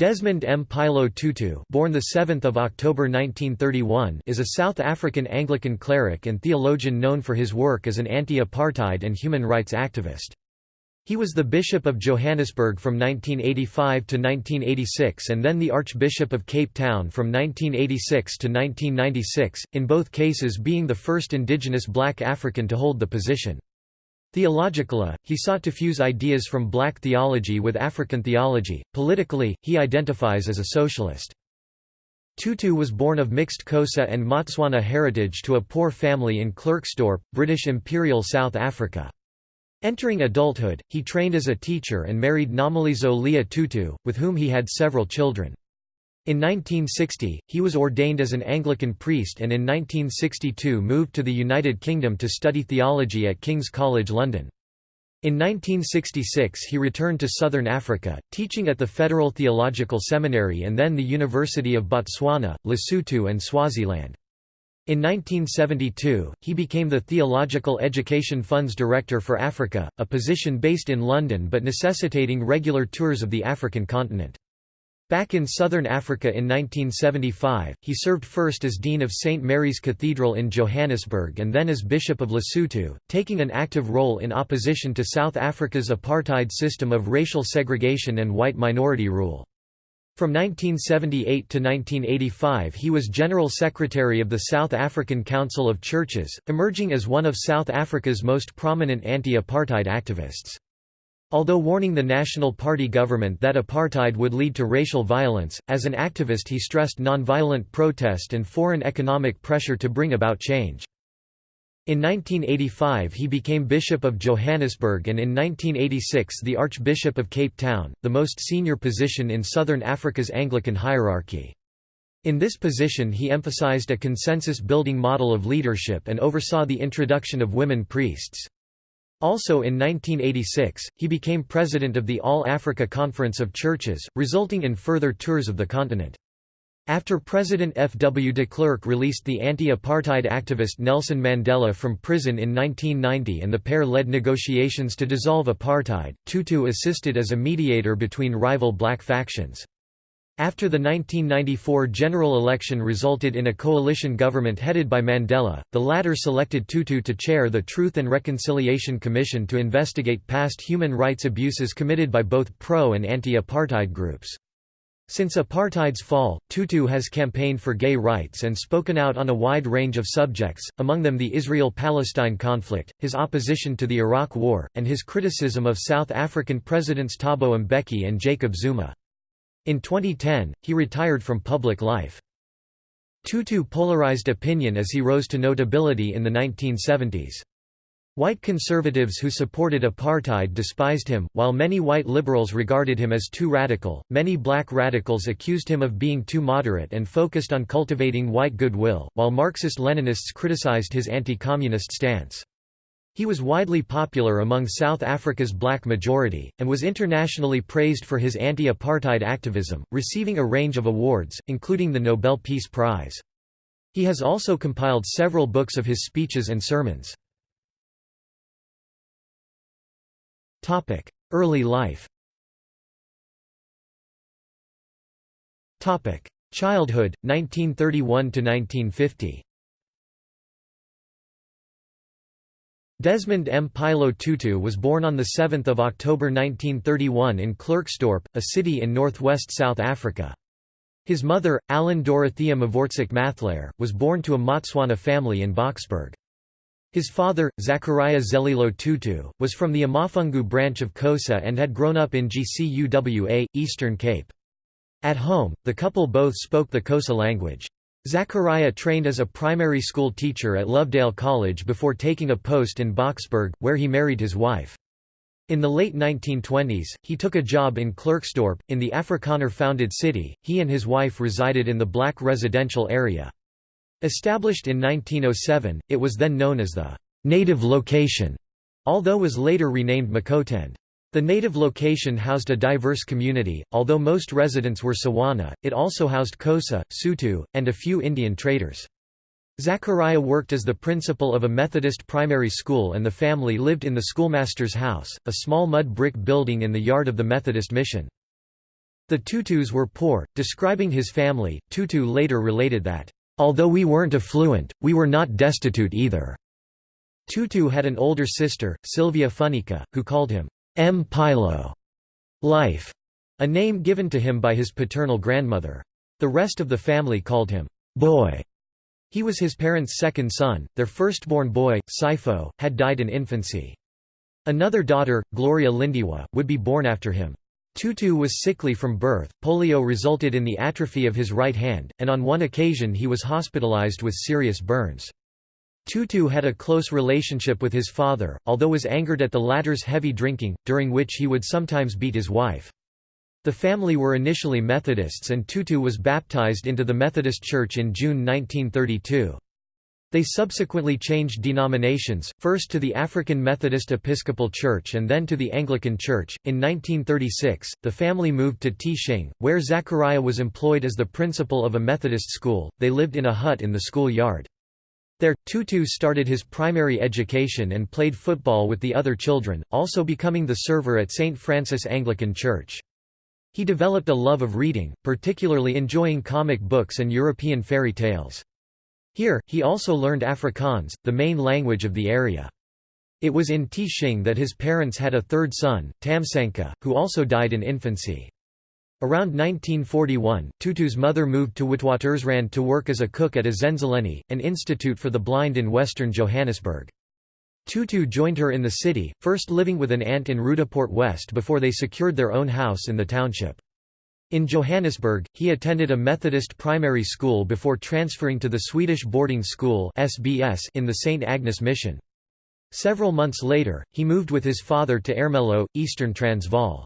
Desmond Mpilo Tutu born the 7th of October 1931 is a South African Anglican cleric and theologian known for his work as an anti-apartheid and human rights activist. He was the Bishop of Johannesburg from 1985 to 1986 and then the Archbishop of Cape Town from 1986 to 1996, in both cases being the first indigenous black African to hold the position. Theologically, he sought to fuse ideas from black theology with African theology. Politically, he identifies as a socialist. Tutu was born of mixed Xhosa and Motswana heritage to a poor family in Klerksdorp, British Imperial South Africa. Entering adulthood, he trained as a teacher and married Nomalizo Leah Tutu, with whom he had several children. In 1960, he was ordained as an Anglican priest and in 1962 moved to the United Kingdom to study theology at King's College London. In 1966 he returned to southern Africa, teaching at the Federal Theological Seminary and then the University of Botswana, Lesotho and Swaziland. In 1972, he became the Theological Education Funds Director for Africa, a position based in London but necessitating regular tours of the African continent. Back in southern Africa in 1975, he served first as Dean of St. Mary's Cathedral in Johannesburg and then as Bishop of Lesotho, taking an active role in opposition to South Africa's apartheid system of racial segregation and white minority rule. From 1978 to 1985 he was General Secretary of the South African Council of Churches, emerging as one of South Africa's most prominent anti-apartheid activists. Although warning the National Party government that apartheid would lead to racial violence, as an activist he stressed nonviolent protest and foreign economic pressure to bring about change. In 1985 he became Bishop of Johannesburg and in 1986 the Archbishop of Cape Town, the most senior position in Southern Africa's Anglican hierarchy. In this position he emphasized a consensus-building model of leadership and oversaw the introduction of women priests. Also in 1986, he became president of the All-Africa Conference of Churches, resulting in further tours of the continent. After President F. W. de Klerk released the anti-apartheid activist Nelson Mandela from prison in 1990 and the pair led negotiations to dissolve apartheid, Tutu assisted as a mediator between rival black factions. After the 1994 general election resulted in a coalition government headed by Mandela, the latter selected Tutu to chair the Truth and Reconciliation Commission to investigate past human rights abuses committed by both pro- and anti-apartheid groups. Since apartheid's fall, Tutu has campaigned for gay rights and spoken out on a wide range of subjects, among them the Israel-Palestine conflict, his opposition to the Iraq War, and his criticism of South African Presidents Thabo Mbeki and Jacob Zuma. In 2010, he retired from public life. Tutu polarized opinion as he rose to notability in the 1970s. White conservatives who supported apartheid despised him, while many white liberals regarded him as too radical. Many black radicals accused him of being too moderate and focused on cultivating white goodwill, while Marxist Leninists criticized his anti communist stance. He was widely popular among South Africa's black majority, and was internationally praised for his anti-apartheid activism, receiving a range of awards, including the Nobel Peace Prize. He has also compiled several books of his speeches and sermons. Early life Childhood, 1931–1950 Desmond M. Pilo Tutu was born on 7 October 1931 in Klerksdorp, a city in northwest South Africa. His mother, Alan Dorothea Mavoertsek Mathlare, was born to a Motswana family in Boksburg. His father, Zachariah Zelilo Tutu, was from the amaFengu branch of Xhosa and had grown up in GCUWA, Eastern Cape. At home, the couple both spoke the Xhosa language. Zachariah trained as a primary school teacher at Lovedale College before taking a post in Boksburg, where he married his wife. In the late 1920s, he took a job in Klerksdorp, in the Afrikaner-founded city. He and his wife resided in the black residential area. Established in 1907, it was then known as the native location, although was later renamed Makoetend. The native location housed a diverse community, although most residents were Tswana, it also housed Xhosa, Sotho, and a few Indian traders. Zachariah worked as the principal of a Methodist primary school and the family lived in the schoolmaster's house, a small mud brick building in the yard of the Methodist mission. The Tutus were poor. Describing his family, Tutu later related that, Although we weren't affluent, we were not destitute either. Tutu had an older sister, Sylvia Funeka, who called him Mpilo life, a name given to him by his paternal grandmother. The rest of the family called him boy. He was his parents' second son. Their firstborn boy, Sipho, had died in infancy. Another daughter, Gloria Lindiwe, would be born after him. Tutu was sickly from birth, polio resulted in the atrophy of his right hand, and on one occasion he was hospitalized with serious burns. Tutu had a close relationship with his father, although was angered at the latter's heavy drinking, during which he would sometimes beat his wife. The family were initially Methodists and Tutu was baptized into the Methodist Church in June 1932. They subsequently changed denominations, first to the African Methodist Episcopal Church and then to the Anglican Church. In 1936, the family moved to Tshing, where Zachariah was employed as the principal of a Methodist school. They lived in a hut in the school yard. There, Tutu started his primary education and played football with the other children, also becoming the server at St. Francis Anglican Church. He developed a love of reading, particularly enjoying comic books and European fairy tales. Here, he also learned Afrikaans, the main language of the area. It was in Tshing that his parents had a third son, Tamsanqa, who also died in infancy. Around 1941, Tutu's mother moved to Witwatersrand to work as a cook at a Ezenzeleni, an institute for the blind in western Johannesburg. Tutu joined her in the city, first living with an aunt in Roodepoort West before they secured their own house in the township. In Johannesburg, he attended a Methodist primary school before transferring to the Swedish boarding school SBS in the St. Agnes Mission. Several months later, he moved with his father to Ermelo, eastern Transvaal.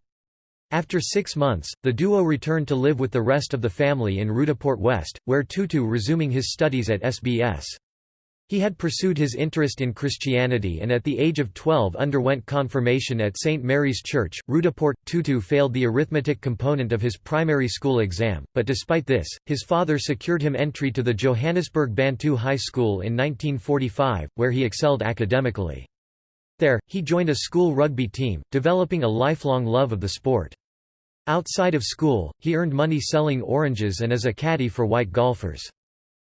After six months, the duo returned to live with the rest of the family in Roodepoort West, where Tutu resuming his studies at SBS. He had pursued his interest in Christianity and at the age of 12 underwent confirmation at St. Mary's Church, Roodepoort. Tutu failed the arithmetic component of his primary school exam, but despite this, his father secured him entry to the Johannesburg Bantu High School in 1945, where he excelled academically. There, he joined a school rugby team, developing a lifelong love of the sport. Outside of school, he earned money selling oranges and as a caddy for white golfers.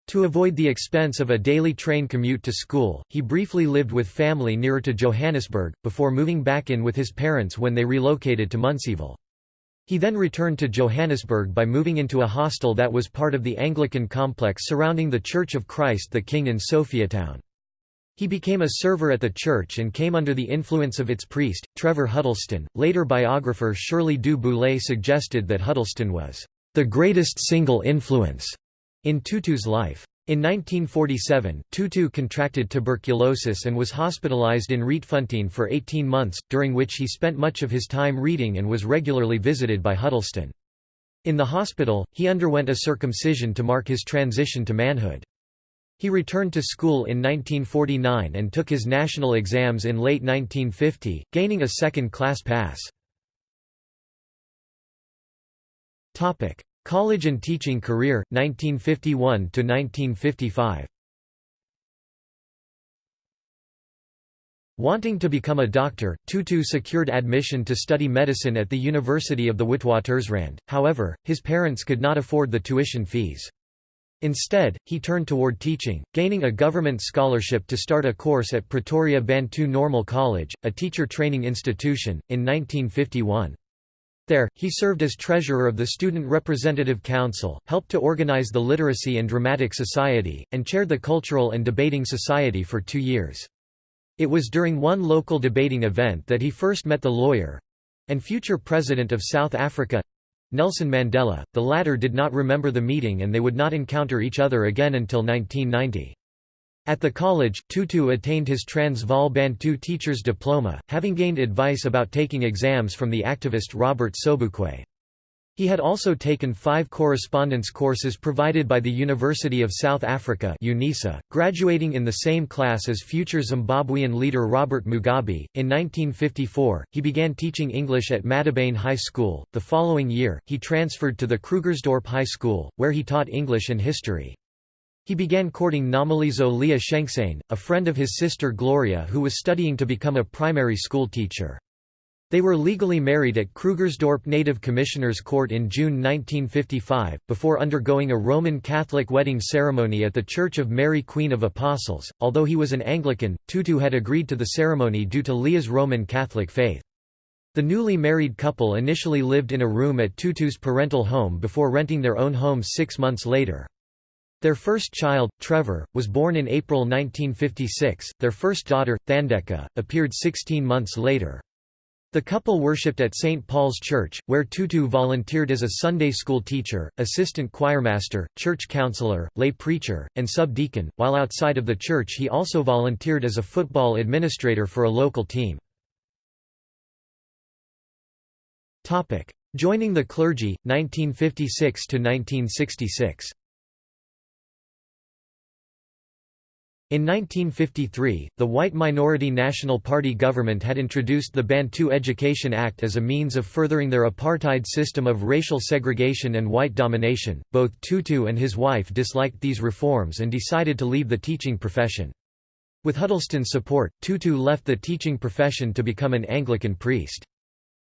To avoid the expense of a daily train commute to school, he briefly lived with family nearer to Johannesburg, before moving back in with his parents when they relocated to Munsieville. He then returned to Johannesburg by moving into a hostel that was part of the Anglican complex surrounding the Church of Christ the King in Sophiatown. He became a server at the church and came under the influence of its priest, Trevor Huddleston. Later biographer Shirley Du Boulay suggested that Huddleston was the greatest single influence in Tutu's life. In 1947, Tutu contracted tuberculosis and was hospitalized in Rietfontein for 18 months, during which he spent much of his time reading and was regularly visited by Huddleston. In the hospital, he underwent a circumcision to mark his transition to manhood. He returned to school in 1949 and took his national exams in late 1950, gaining a second-class pass. College and teaching career, 1951–1955 Wanting to become a doctor, Tutu secured admission to study medicine at the University of the Witwatersrand, however, his parents could not afford the tuition fees. Instead, he turned toward teaching, gaining a government scholarship to start a course at Pretoria Bantu Normal College, a teacher training institution, in 1951. There, he served as treasurer of the Student Representative Council, helped to organize the Literacy and Dramatic Society, and chaired the Cultural and Debating Society for two years. It was during one local debating event that he first met the lawyer—and future President of South Africa—Nelson Mandela. The latter did not remember the meeting and they would not encounter each other again until 1990. At the college, Tutu attained his Transvaal Bantu teacher's diploma, having gained advice about taking exams from the activist Robert Sobukwe. He had also taken five correspondence courses provided by the University of South Africa UNISA, graduating in the same class as future Zimbabwean leader Robert Mugabe. In 1954, he began teaching English at Madibane High School. The following year, he transferred to the Krugersdorp High School, where he taught English and history. He began courting Nomalizo Leah Shenxane, a friend of his sister Gloria who was studying to become a primary school teacher. They were legally married at Krugersdorp Native Commissioners Court in June 1955, before undergoing a Roman Catholic wedding ceremony at the Church of Mary Queen of Apostles. Although he was an Anglican, Tutu had agreed to the ceremony due to Leah's Roman Catholic faith. The newly married couple initially lived in a room at Tutu's parental home before renting their own home six months later. Their first child, Trevor, was born in April 1956. Their first daughter, Thandeka, appeared 16 months later. The couple worshipped at St. Paul's Church, where Tutu volunteered as a Sunday school teacher, assistant choirmaster, church counselor, lay preacher, and subdeacon, while outside of the church he also volunteered as a football administrator for a local team. Joining the clergy, 1956–1966 In 1953, the white minority National Party government had introduced the Bantu Education Act as a means of furthering their apartheid system of racial segregation and white domination. Both Tutu and his wife disliked these reforms and decided to leave the teaching profession. With Huddleston's support, Tutu left the teaching profession to become an Anglican priest.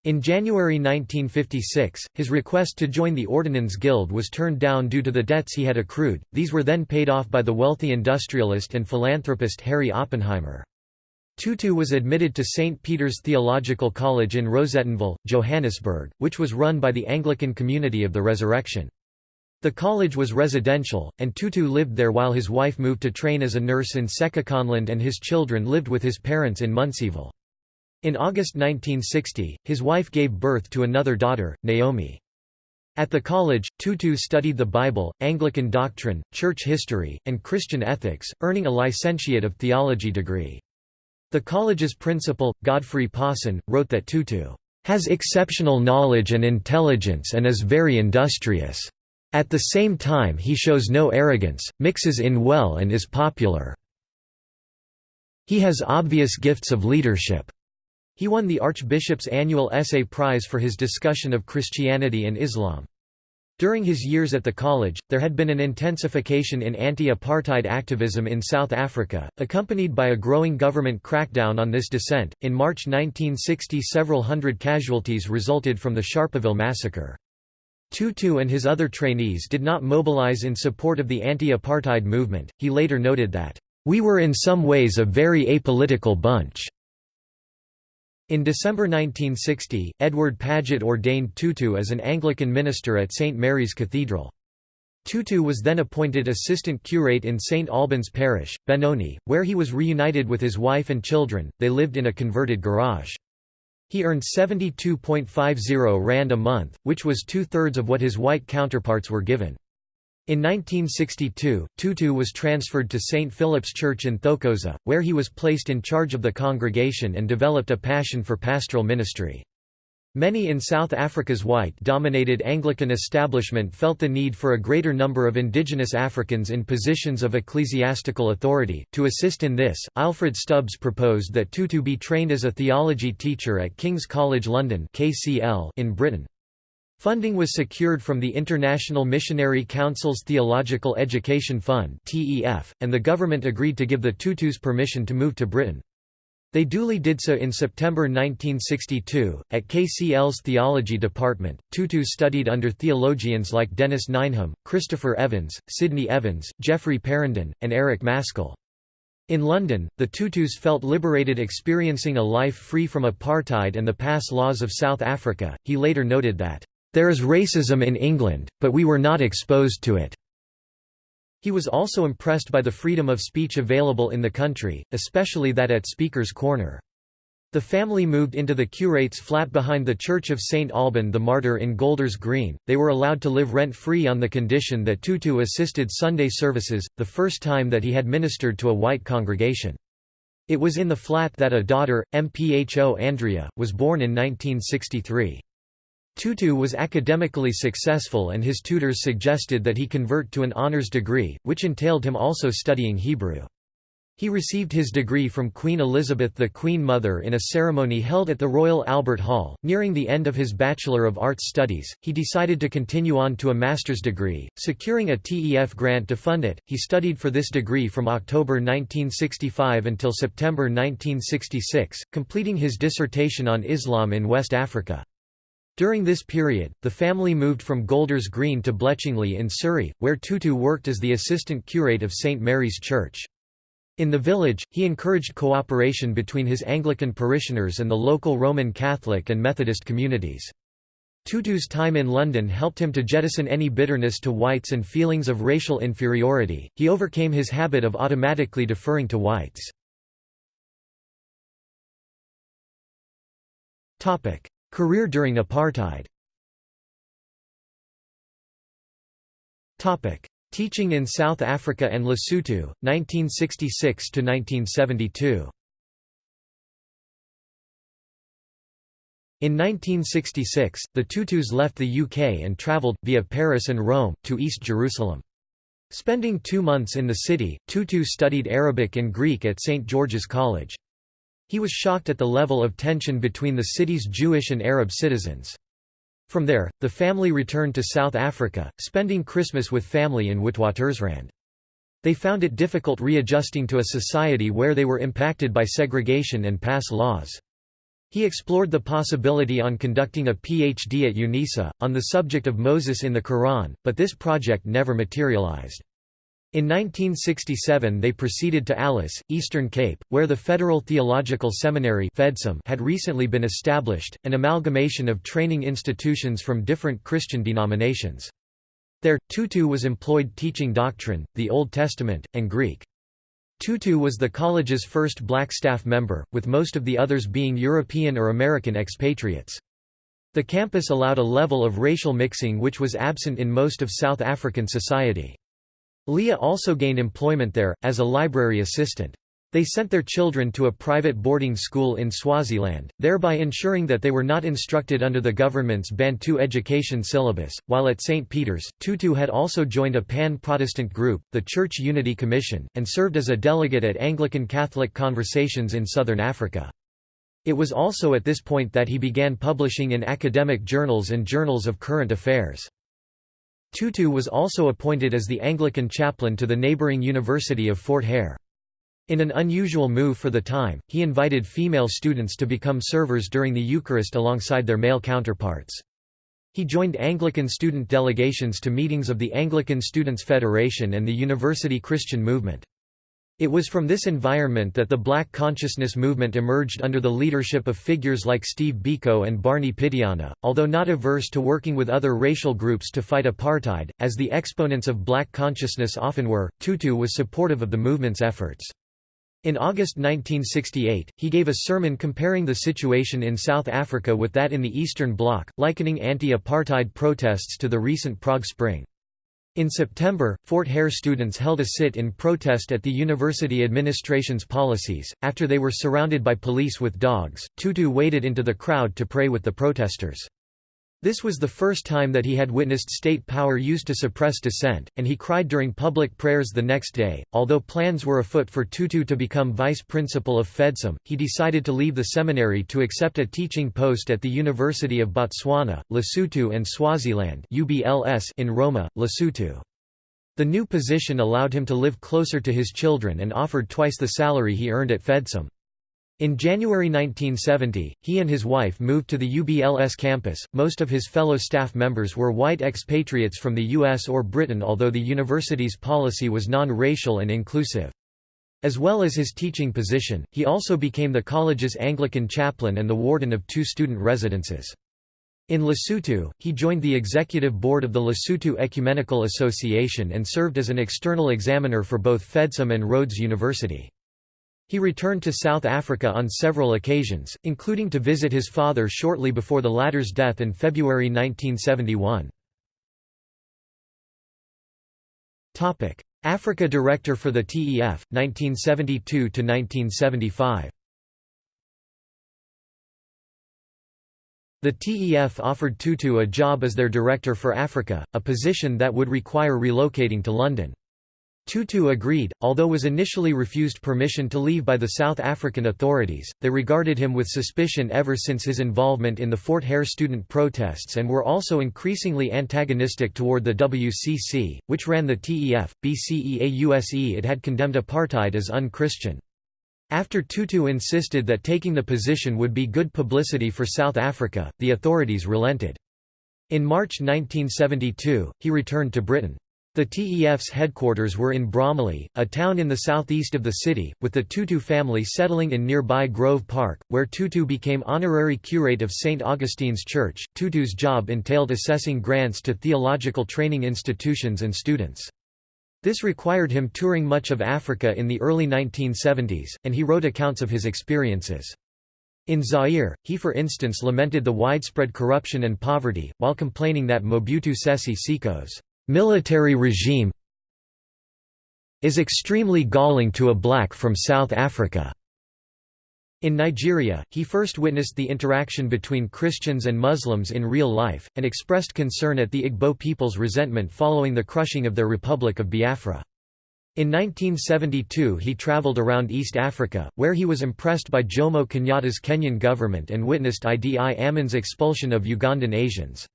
In January 1956, his request to join the Ordnance Guild was turned down due to the debts he had accrued, these were then paid off by the wealthy industrialist and philanthropist Harry Oppenheimer. Tutu was admitted to St. Peter's Theological College in Rosettenville, Johannesburg, which was run by the Anglican Community of the Resurrection. The college was residential, and Tutu lived there while his wife moved to train as a nurse in Sekhukhuneland and his children lived with his parents in Munsieville. In August 1960, his wife gave birth to another daughter, Naomi. At the college, Tutu studied the Bible, Anglican doctrine, church history, and Christian ethics, earning a licentiate of theology degree. The college's principal, Godfrey Pawson, wrote that Tutu has exceptional knowledge and intelligence and is very industrious. At the same time he shows no arrogance, mixes in well and is popular. He has obvious gifts of leadership. He won the Archbishop's annual essay prize for his discussion of Christianity and Islam. During his years at the college, there had been an intensification in anti-apartheid activism in South Africa, accompanied by a growing government crackdown on this dissent. In March 1960, several hundred casualties resulted from the Sharpeville massacre. Tutu and his other trainees did not mobilize in support of the anti-apartheid movement. He later noted that, "We were in some ways a very apolitical bunch." In December 1960, Edward Paget ordained Tutu as an Anglican minister at St Mary's Cathedral. Tutu was then appointed assistant curate in St Albans Parish, Benoni, where he was reunited with his wife and children, they lived in a converted garage. He earned 72.50 rand a month, which was two-thirds of what his white counterparts were given. In 1962, Tutu was transferred to St. Philip's Church in Thokoza, where he was placed in charge of the congregation and developed a passion for pastoral ministry. Many in South Africa's white-dominated Anglican establishment felt the need for a greater number of indigenous Africans in positions of ecclesiastical authority. To assist in this, Alfred Stubbs proposed that Tutu be trained as a theology teacher at King's College London (KCL) in Britain. Funding was secured from the International Missionary Council's Theological Education Fund and the government agreed to give the Tutus permission to move to Britain. They duly did so in September 1962. At KCL's theology department, Tutu studied under theologians like Dennis Nineham, Christopher Evans, Sidney Evans, Geoffrey Parrinder, and Eric Mascall. In London, the Tutus felt liberated experiencing a life free from apartheid and the pass laws of South Africa. He later noted that, there is racism in England, but we were not exposed to it. He was also impressed by the freedom of speech available in the country, especially that at Speaker's Corner. The family moved into the curate's flat behind the Church of St. Alban the Martyr in Golders Green. They were allowed to live rent-free on the condition that Tutu assisted Sunday services, the first time that he had ministered to a white congregation. It was in the flat that a daughter, Mpho Andrea, was born in 1963. Tutu was academically successful and his tutors suggested that he convert to an honors degree, which entailed him also studying Hebrew. He received his degree from Queen Elizabeth the Queen Mother in a ceremony held at the Royal Albert Hall. Nearing the end of his Bachelor of Arts studies, he decided to continue on to a master's degree, securing a TEF grant to fund it. He studied for this degree from October 1965 until September 1966, completing his dissertation on Islam in West Africa. During this period, the family moved from Golders Green to Bletchingley in Surrey, where Tutu worked as the assistant curate of St Mary's Church. In the village, he encouraged cooperation between his Anglican parishioners and the local Roman Catholic and Methodist communities. Tutu's time in London helped him to jettison any bitterness to whites and feelings of racial inferiority, he overcame his habit of automatically deferring to whites. Career during apartheid Teaching in South Africa and Lesotho, 1966–1972 In 1966, the Tutus left the UK and travelled, via Paris and Rome, to East Jerusalem. Spending two months in the city, Tutu studied Arabic and Greek at St. George's College. He was shocked at the level of tension between the city's Jewish and Arab citizens. From there, the family returned to South Africa, spending Christmas with family in Witwatersrand. They found it difficult readjusting to a society where they were impacted by segregation and pass laws. He explored the possibility on conducting a PhD at UNISA, on the subject of Moses in the Quran, but this project never materialized. In 1967 they proceeded to Alice, Eastern Cape, where the Federal Theological Seminary had recently been established, an amalgamation of training institutions from different Christian denominations. There, Tutu was employed teaching doctrine, the Old Testament, and Greek. Tutu was the college's first black staff member, with most of the others being European or American expatriates. The campus allowed a level of racial mixing which was absent in most of South African society. Leah also gained employment there, as a library assistant. They sent their children to a private boarding school in Swaziland, thereby ensuring that they were not instructed under the government's Bantu education syllabus. While at St. Peter's, Tutu had also joined a pan Protestant group, the Church Unity Commission, and served as a delegate at Anglican Catholic conversations in southern Africa. It was also at this point that he began publishing in academic journals and journals of current affairs. Tutu was also appointed as the Anglican chaplain to the neighbouring University of Fort Hare. In an unusual move for the time, he invited female students to become servers during the Eucharist alongside their male counterparts. He joined Anglican student delegations to meetings of the Anglican Students' Federation and the University Christian Movement. It was from this environment that the black consciousness movement emerged under the leadership of figures like Steve Biko and Barney Pityana, although not averse to working with other racial groups to fight apartheid, as the exponents of black consciousness often were, Tutu was supportive of the movement's efforts. In August 1968, he gave a sermon comparing the situation in South Africa with that in the Eastern Bloc, likening anti-apartheid protests to the recent Prague Spring. In September, Fort Hare students held a sit-in protest at the university administration's policies. After they were surrounded by police with dogs, Tutu waded into the crowd to pray with the protesters. This was the first time that he had witnessed state power used to suppress dissent, and he cried during public prayers the next day. Although plans were afoot for Tutu to become vice principal of FEDSEM, he decided to leave the seminary to accept a teaching post at the University of Botswana, Lesotho and Swaziland in Roma, Lesotho. The new position allowed him to live closer to his children and offered twice the salary he earned at FEDSEM. In January 1970, he and his wife moved to the UBLS campus. Most of his fellow staff members were white expatriates from the US or Britain, although the university's policy was non racial and inclusive. As well as his teaching position, he also became the college's Anglican chaplain and the warden of two student residences. In Lesotho, he joined the executive board of the Lesotho Ecumenical Association and served as an external examiner for both FEDSEM and Rhodes University. He returned to South Africa on several occasions, including to visit his father shortly before the latter's death in February 1971. Africa Director for the TEF, 1972–1975 The TEF offered Tutu a job as their director for Africa, a position that would require relocating to London. Tutu agreed, although was initially refused permission to leave by the South African authorities, they regarded him with suspicion ever since his involvement in the Fort Hare student protests and were also increasingly antagonistic toward the WCC, which ran the TEF, BCEAUSE it had condemned apartheid as un-Christian. After Tutu insisted that taking the position would be good publicity for South Africa, the authorities relented. In March 1972, he returned to Britain. The TEF's headquarters were in Bromley, a town in the southeast of the city, with the Tutu family settling in nearby Grove Park, where Tutu became honorary curate of St. Augustine's Church. Tutu's job entailed assessing grants to theological training institutions and students. This required him touring much of Africa in the early 1970s, and he wrote accounts of his experiences. In Zaire, he for instance lamented the widespread corruption and poverty, while complaining that Mobutu Sese Seko's military regime is extremely galling to a black from South Africa. In Nigeria, he first witnessed the interaction between Christians and Muslims in real life, and expressed concern at the Igbo people's resentment following the crushing of their Republic of Biafra. In 1972 he travelled around East Africa, where he was impressed by Jomo Kenyatta's Kenyan government and witnessed Idi Amin's expulsion of Ugandan Asians.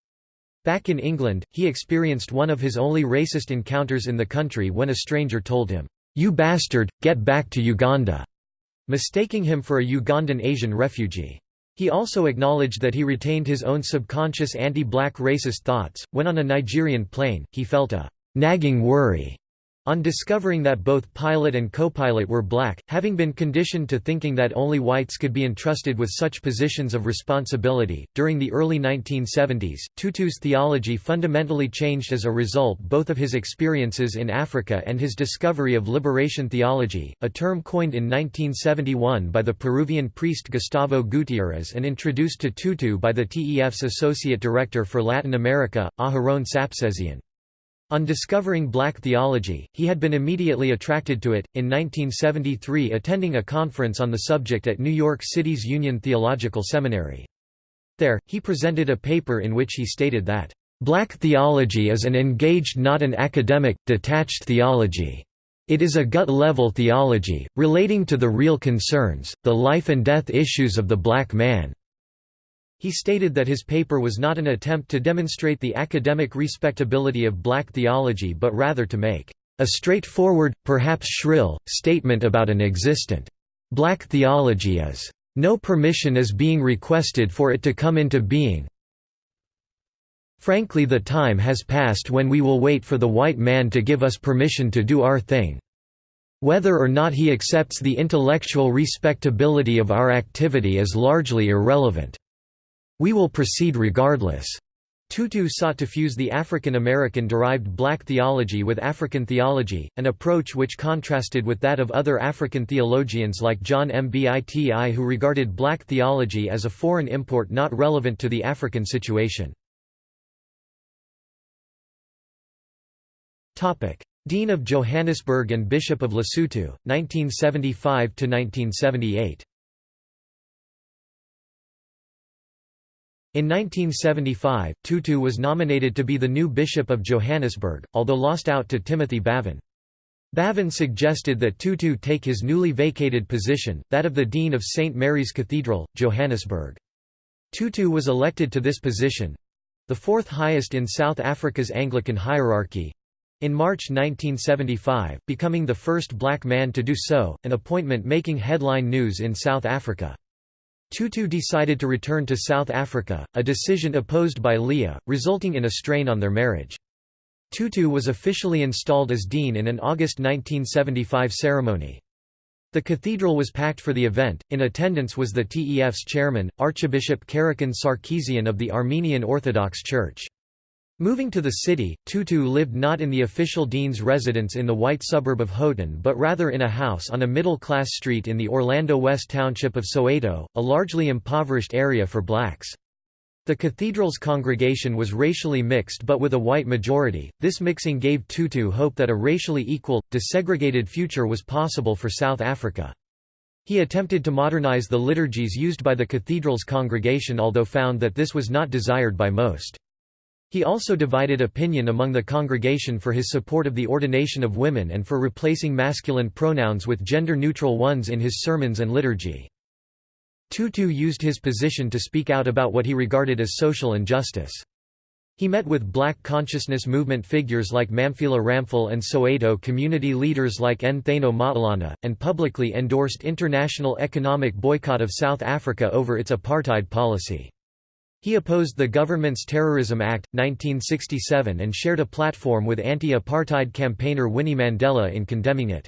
Back in England, he experienced one of his only racist encounters in the country when a stranger told him, "'You bastard, get back to Uganda'", mistaking him for a Ugandan Asian refugee. He also acknowledged that he retained his own subconscious anti-black racist thoughts. When on a Nigerian plane, he felt a nagging worry on discovering that both pilot and co-pilot were black, having been conditioned to thinking that only whites could be entrusted with such positions of responsibility, during the early 1970s, Tutu's theology fundamentally changed as a result both of his experiences in Africa and his discovery of liberation theology, a term coined in 1971 by the Peruvian priest Gustavo Gutierrez and introduced to Tutu by the TEF's associate director for Latin America, Aharon Sapsezian. On discovering black theology, he had been immediately attracted to it, in 1973 attending a conference on the subject at New York City's Union Theological Seminary. There, he presented a paper in which he stated that, "...black theology is an engaged not an academic, detached theology. It is a gut-level theology, relating to the real concerns, the life and death issues of the black man." He stated that his paper was not an attempt to demonstrate the academic respectability of black theology but rather to make a straightforward, perhaps shrill, statement about an existent black theology as no permission is being requested for it to come into being. Frankly the time has passed when we will wait for the white man to give us permission to do our thing. Whether or not he accepts the intellectual respectability of our activity is largely irrelevant. We will proceed regardless. Tutu sought to fuse the African American derived black theology with African theology, an approach which contrasted with that of other African theologians like John Mbiti who regarded black theology as a foreign import not relevant to the African situation. Dean of Johannesburg and Bishop of Lesotho, 1975–1978 In 1975, Tutu was nominated to be the new Bishop of Johannesburg, although lost out to Timothy Bavin. Bavin suggested that Tutu take his newly vacated position, that of the Dean of St. Mary's Cathedral, Johannesburg. Tutu was elected to this position—the fourth highest in South Africa's Anglican hierarchy—in March 1975, becoming the first black man to do so, an appointment making headline news in South Africa. Tutu decided to return to South Africa, a decision opposed by Leah, resulting in a strain on their marriage. Tutu was officially installed as dean in an August 1975 ceremony. The cathedral was packed for the event, in attendance was the TEF's chairman, Archbishop Karekin Sarkissian of the Armenian Orthodox Church. Moving to the city, Tutu lived not in the official dean's residence in the white suburb of Houghton but rather in a house on a middle-class street in the Orlando West township of Soweto, a largely impoverished area for blacks. The cathedral's congregation was racially mixed but with a white majority. This mixing gave Tutu hope that a racially equal, desegregated future was possible for South Africa. He attempted to modernize the liturgies used by the cathedral's congregation although found that this was not desired by most. He also divided opinion among the congregation for his support of the ordination of women and for replacing masculine pronouns with gender-neutral ones in his sermons and liturgy. Tutu used his position to speak out about what he regarded as social injustice. He met with black consciousness movement figures like Mamphela Ramphele and Soweto community leaders like Ntatho Motlana, and publicly endorsed international economic boycott of South Africa over its apartheid policy. He opposed the government's Terrorism Act, 1967 and shared a platform with anti-apartheid campaigner Winnie Mandela in condemning it.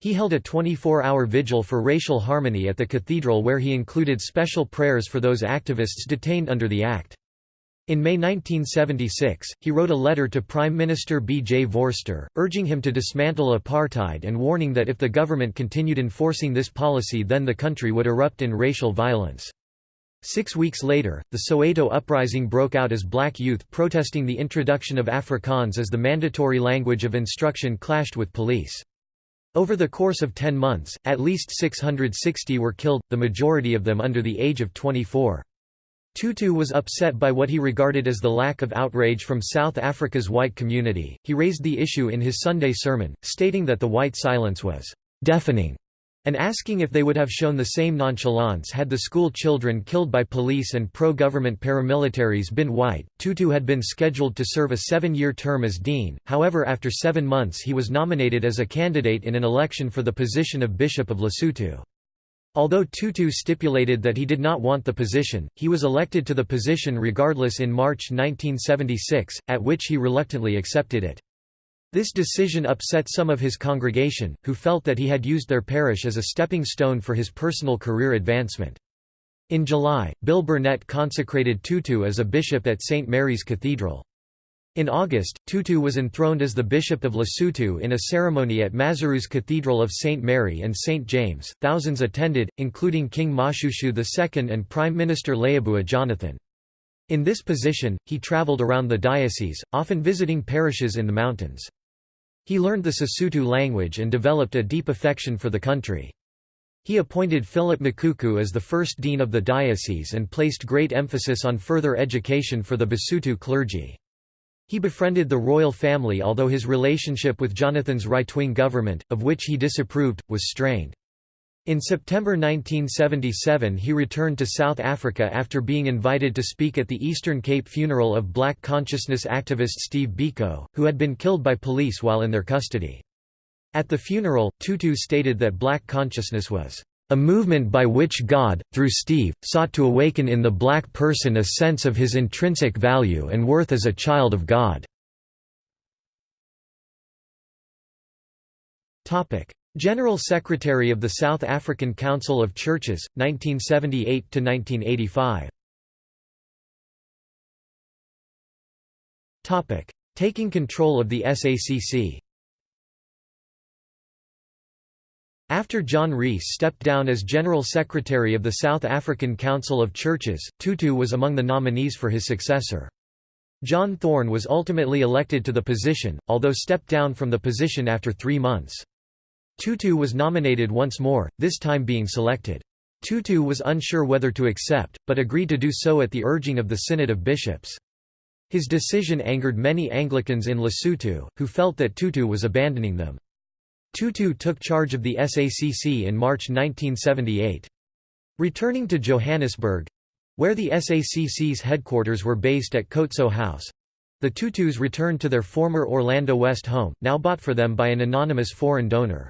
He held a 24-hour vigil for racial harmony at the cathedral where he included special prayers for those activists detained under the act. In May 1976, he wrote a letter to Prime Minister B. J. Vorster, urging him to dismantle apartheid and warning that if the government continued enforcing this policy then the country would erupt in racial violence. Six weeks later, the Soweto uprising broke out as black youth protesting the introduction of Afrikaans as the mandatory language of instruction clashed with police. Over the course of ten months, at least 660 were killed, the majority of them under the age of 24. Tutu was upset by what he regarded as the lack of outrage from South Africa's white community. He raised the issue in his Sunday sermon, stating that the white silence was deafening and asking if they would have shown the same nonchalance had the school children killed by police and pro-government paramilitaries been white. Tutu had been scheduled to serve a seven-year term as dean, however after seven months he was nominated as a candidate in an election for the position of Bishop of Lesotho. Although Tutu stipulated that he did not want the position, he was elected to the position regardless in March 1976, at which he reluctantly accepted it. This decision upset some of his congregation, who felt that he had used their parish as a stepping stone for his personal career advancement. In July, Bill Burnett consecrated Tutu as a bishop at St. Mary's Cathedral. In August, Tutu was enthroned as the Bishop of Lesotho in a ceremony at Maseru's Cathedral of St. Mary and St. James. Thousands attended, including King Moshoeshoe II and Prime Minister Leabua Jonathan. In this position, he travelled around the diocese, often visiting parishes in the mountains. He learned the Sesotho language and developed a deep affection for the country. He appointed Philip Mokuku as the first dean of the diocese and placed great emphasis on further education for the Basotho clergy. He befriended the royal family although his relationship with Jonathan's right-wing government, of which he disapproved, was strained. In September 1977 he returned to South Africa after being invited to speak at the Eastern Cape funeral of black consciousness activist Steve Biko, who had been killed by police while in their custody. At the funeral, Tutu stated that black consciousness was a movement by which God, through Steve, sought to awaken in the black person a sense of his intrinsic value and worth as a child of God. General Secretary of the South African Council of Churches, 1978–1985 Taking control of the SACC After John Rees stepped down as General Secretary of the South African Council of Churches, Tutu was among the nominees for his successor. John Thorne was ultimately elected to the position, although stepped down from the position after three months. Tutu was nominated once more, this time being selected. Tutu was unsure whether to accept, but agreed to do so at the urging of the Synod of Bishops. His decision angered many Anglicans in Lesotho, who felt that Tutu was abandoning them. Tutu took charge of the SACC in March 1978. Returning to Johannesburg—where the SACC's headquarters were based at Khotso House—the Tutus returned to their former Orlando West home, now bought for them by an anonymous foreign donor.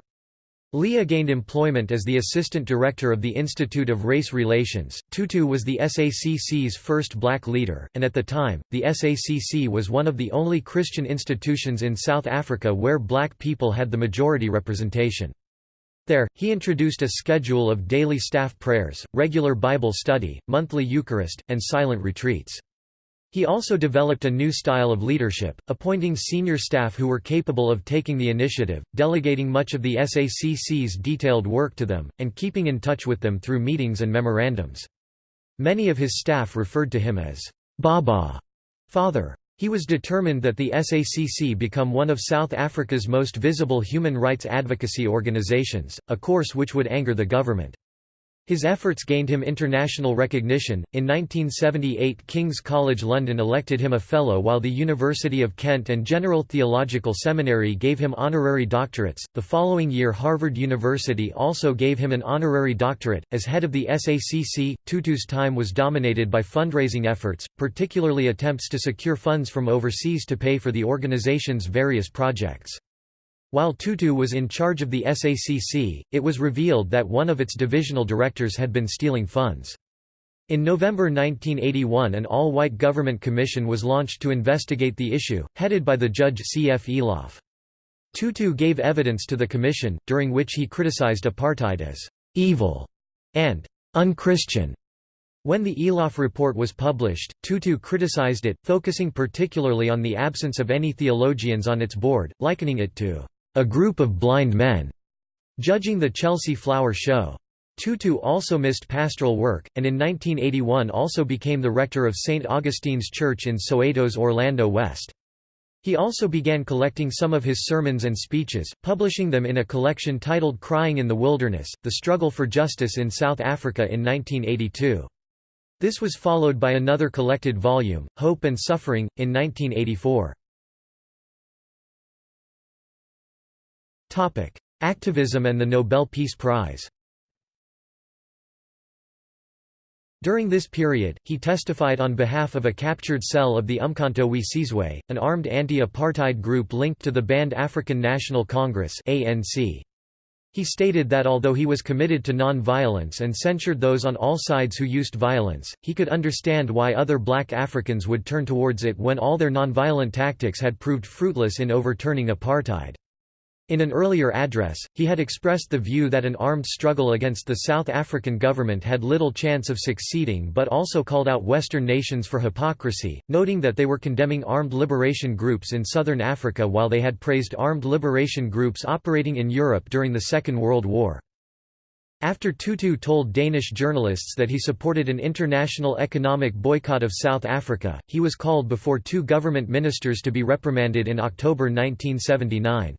Leah gained employment as the assistant director of the Institute of Race Relations. Tutu was the SACC's first black leader, and at the time, the SACC was one of the only Christian institutions in South Africa where black people had the majority representation. There, he introduced a schedule of daily staff prayers, regular Bible study, monthly Eucharist, and silent retreats. He also developed a new style of leadership, appointing senior staff who were capable of taking the initiative, delegating much of the SACC's detailed work to them, and keeping in touch with them through meetings and memorandums. Many of his staff referred to him as Baba, father. He was determined that the SACC become one of South Africa's most visible human rights advocacy organizations, a course which would anger the government. His efforts gained him international recognition. In 1978, King's College London elected him a Fellow, while the University of Kent and General Theological Seminary gave him honorary doctorates. The following year, Harvard University also gave him an honorary doctorate. As head of the SACC, Tutu's time was dominated by fundraising efforts, particularly attempts to secure funds from overseas to pay for the organization's various projects. While Tutu was in charge of the SACC, it was revealed that one of its divisional directors had been stealing funds. In November 1981 an all-white government commission was launched to investigate the issue, headed by the judge C. F. Eloff. Tutu gave evidence to the commission, during which he criticized apartheid as «evil» and «unchristian». When the Eloff report was published, Tutu criticized it, focusing particularly on the absence of any theologians on its board, likening it to a group of blind men, judging the Chelsea Flower Show. Tutu also missed pastoral work, and in 1981 also became the rector of St. Augustine's Church in Soweto's Orlando West. He also began collecting some of his sermons and speeches, publishing them in a collection titled Crying in the Wilderness, The Struggle for Justice in South Africa in 1982. This was followed by another collected volume, Hope and Suffering, in 1984. Topic: Activism and the Nobel Peace Prize. During this period, he testified on behalf of a captured cell of the Umkhonto we Sizwe, an armed anti-apartheid group linked to the banned African National Congress (ANC). He stated that although he was committed to non-violence and censured those on all sides who used violence, he could understand why other black Africans would turn towards it when all their non-violent tactics had proved fruitless in overturning apartheid. In an earlier address, he had expressed the view that an armed struggle against the South African government had little chance of succeeding but also called out Western nations for hypocrisy, noting that they were condemning armed liberation groups in southern Africa while they had praised armed liberation groups operating in Europe during the Second World War. After Tutu told Danish journalists that he supported an international economic boycott of South Africa, he was called before two government ministers to be reprimanded in October 1979.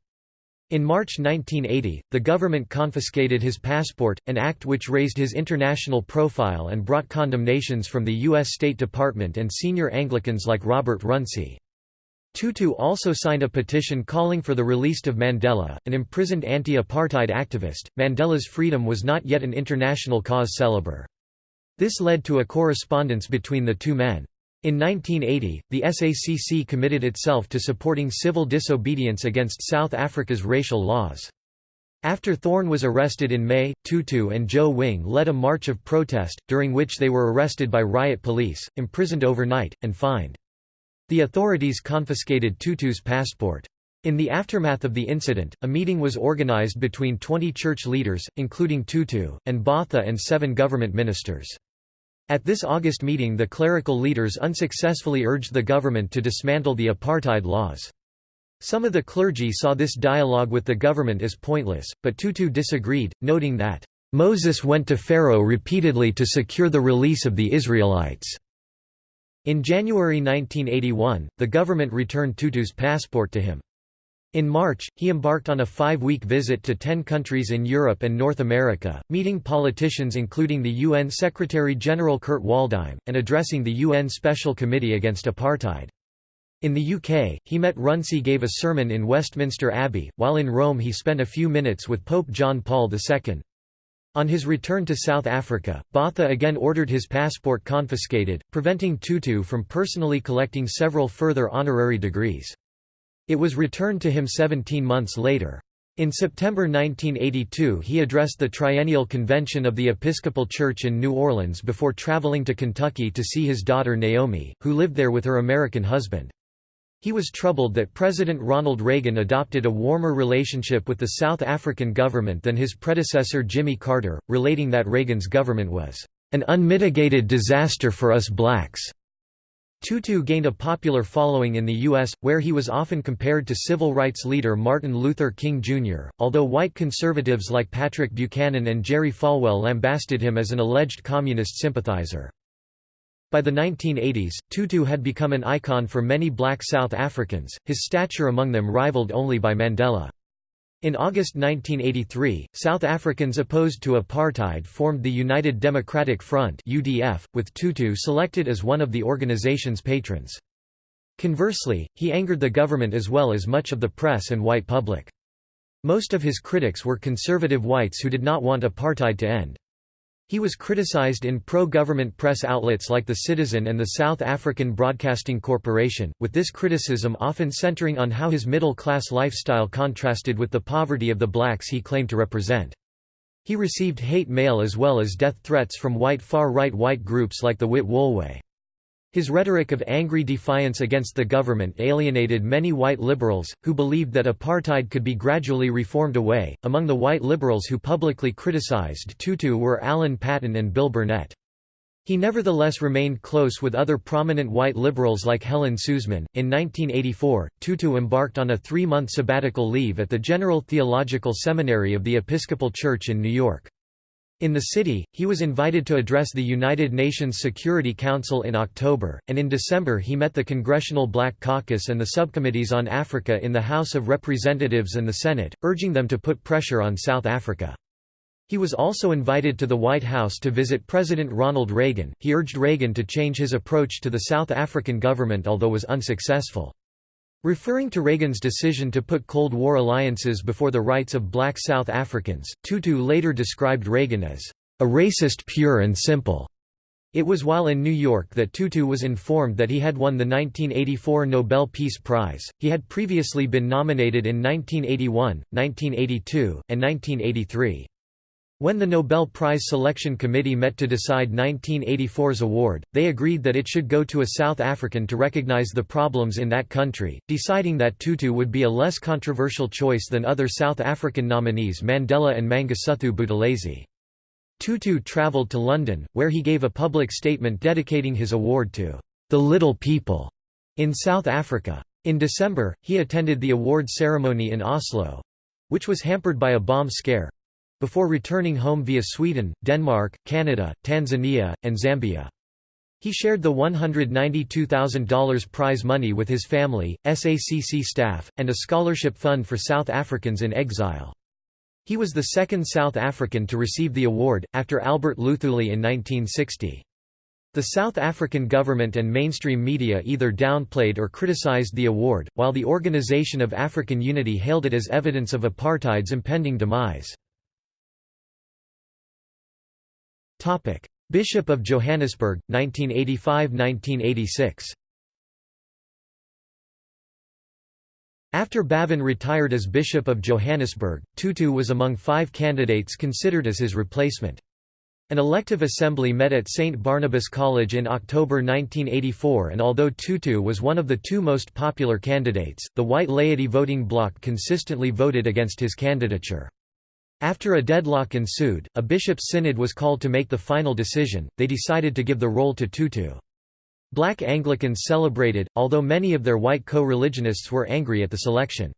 In March 1980, the government confiscated his passport, an act which raised his international profile and brought condemnations from the U.S. State Department and senior Anglicans like Robert Runcie. Tutu also signed a petition calling for the release of Mandela, an imprisoned anti-apartheid activist. Mandela's freedom was not yet an international cause célèbre. This led to a correspondence between the two men. In 1980, the SACC committed itself to supporting civil disobedience against South Africa's racial laws. After Thorne was arrested in May, Tutu and Joe Wing led a march of protest, during which they were arrested by riot police, imprisoned overnight, and fined. The authorities confiscated Tutu's passport. In the aftermath of the incident, a meeting was organized between 20 church leaders, including Tutu, and Botha and seven government ministers. At this August meeting the clerical leaders unsuccessfully urged the government to dismantle the apartheid laws. Some of the clergy saw this dialogue with the government as pointless, but Tutu disagreed, noting that, "...Moses went to Pharaoh repeatedly to secure the release of the Israelites." In January 1981, the government returned Tutu's passport to him. In March, he embarked on a five-week visit to ten countries in Europe and North America, meeting politicians including the UN Secretary-General Kurt Waldheim, and addressing the UN Special Committee Against Apartheid. In the UK, he met Runcie gave a sermon in Westminster Abbey, while in Rome he spent a few minutes with Pope John Paul II. On his return to South Africa, Botha again ordered his passport confiscated, preventing Tutu from personally collecting several further honorary degrees. It was returned to him 17 months later. In September 1982 he addressed the Triennial Convention of the Episcopal Church in New Orleans before traveling to Kentucky to see his daughter Naomi, who lived there with her American husband. He was troubled that President Ronald Reagan adopted a warmer relationship with the South African government than his predecessor Jimmy Carter, relating that Reagan's government was an unmitigated disaster for us blacks. Tutu gained a popular following in the U.S., where he was often compared to civil rights leader Martin Luther King Jr., although white conservatives like Patrick Buchanan and Jerry Falwell lambasted him as an alleged communist sympathizer. By the 1980s, Tutu had become an icon for many black South Africans, his stature among them rivaled only by Mandela. In August 1983, South Africans opposed to apartheid formed the United Democratic Front (UDF), with Tutu selected as one of the organization's patrons. Conversely, he angered the government as well as much of the press and white public. Most of his critics were conservative whites who did not want apartheid to end. He was criticized in pro-government press outlets like The Citizen and the South African Broadcasting Corporation, with this criticism often centering on how his middle-class lifestyle contrasted with the poverty of the blacks he claimed to represent. He received hate mail as well as death threats from white far-right white groups like the Wit Wolwe. His rhetoric of angry defiance against the government alienated many white liberals, who believed that apartheid could be gradually reformed away. Among the white liberals who publicly criticized Tutu were Alan Paton and Bill Burnett. He nevertheless remained close with other prominent white liberals like Helen Suzman. In 1984, Tutu embarked on a three month sabbatical leave at the General Theological Seminary of the Episcopal Church in New York. In the city, he was invited to address the United Nations Security Council in October, and in December he met the Congressional Black Caucus and the subcommittees on Africa in the House of Representatives and the Senate, urging them to put pressure on South Africa. He was also invited to the White House to visit President Ronald Reagan. He urged Reagan to change his approach to the South African government although was unsuccessful. Referring to Reagan's decision to put Cold War alliances before the rights of black South Africans, Tutu later described Reagan as a racist pure and simple. It was while in New York that Tutu was informed that he had won the 1984 Nobel Peace Prize. He had previously been nominated in 1981, 1982, and 1983. When the Nobel Prize Selection Committee met to decide 1984's award, they agreed that it should go to a South African to recognize the problems in that country, deciding that Tutu would be a less controversial choice than other South African nominees Mandela and Mangosuthu Buthelezi. Tutu travelled to London, where he gave a public statement dedicating his award to the little people in South Africa. In December, he attended the award ceremony in Oslo—which was hampered by a bomb scare, before returning home via Sweden, Denmark, Canada, Tanzania, and Zambia. He shared the $192,000 prize money with his family, SACC staff, and a scholarship fund for South Africans in exile. He was the second South African to receive the award, after Albert Luthuli in 1960. The South African government and mainstream media either downplayed or criticized the award, while the Organisation of African Unity hailed it as evidence of apartheid's impending demise. Bishop of Johannesburg, 1985–1986 After Bavin retired as Bishop of Johannesburg, Tutu was among five candidates considered as his replacement. An elective assembly met at St. Barnabas College in October 1984 and although Tutu was one of the two most popular candidates, the white laity voting bloc consistently voted against his candidature. After a deadlock ensued, a bishop's synod was called to make the final decision, they decided to give the role to Tutu. Black Anglicans celebrated, although many of their white co-religionists were angry at the selection.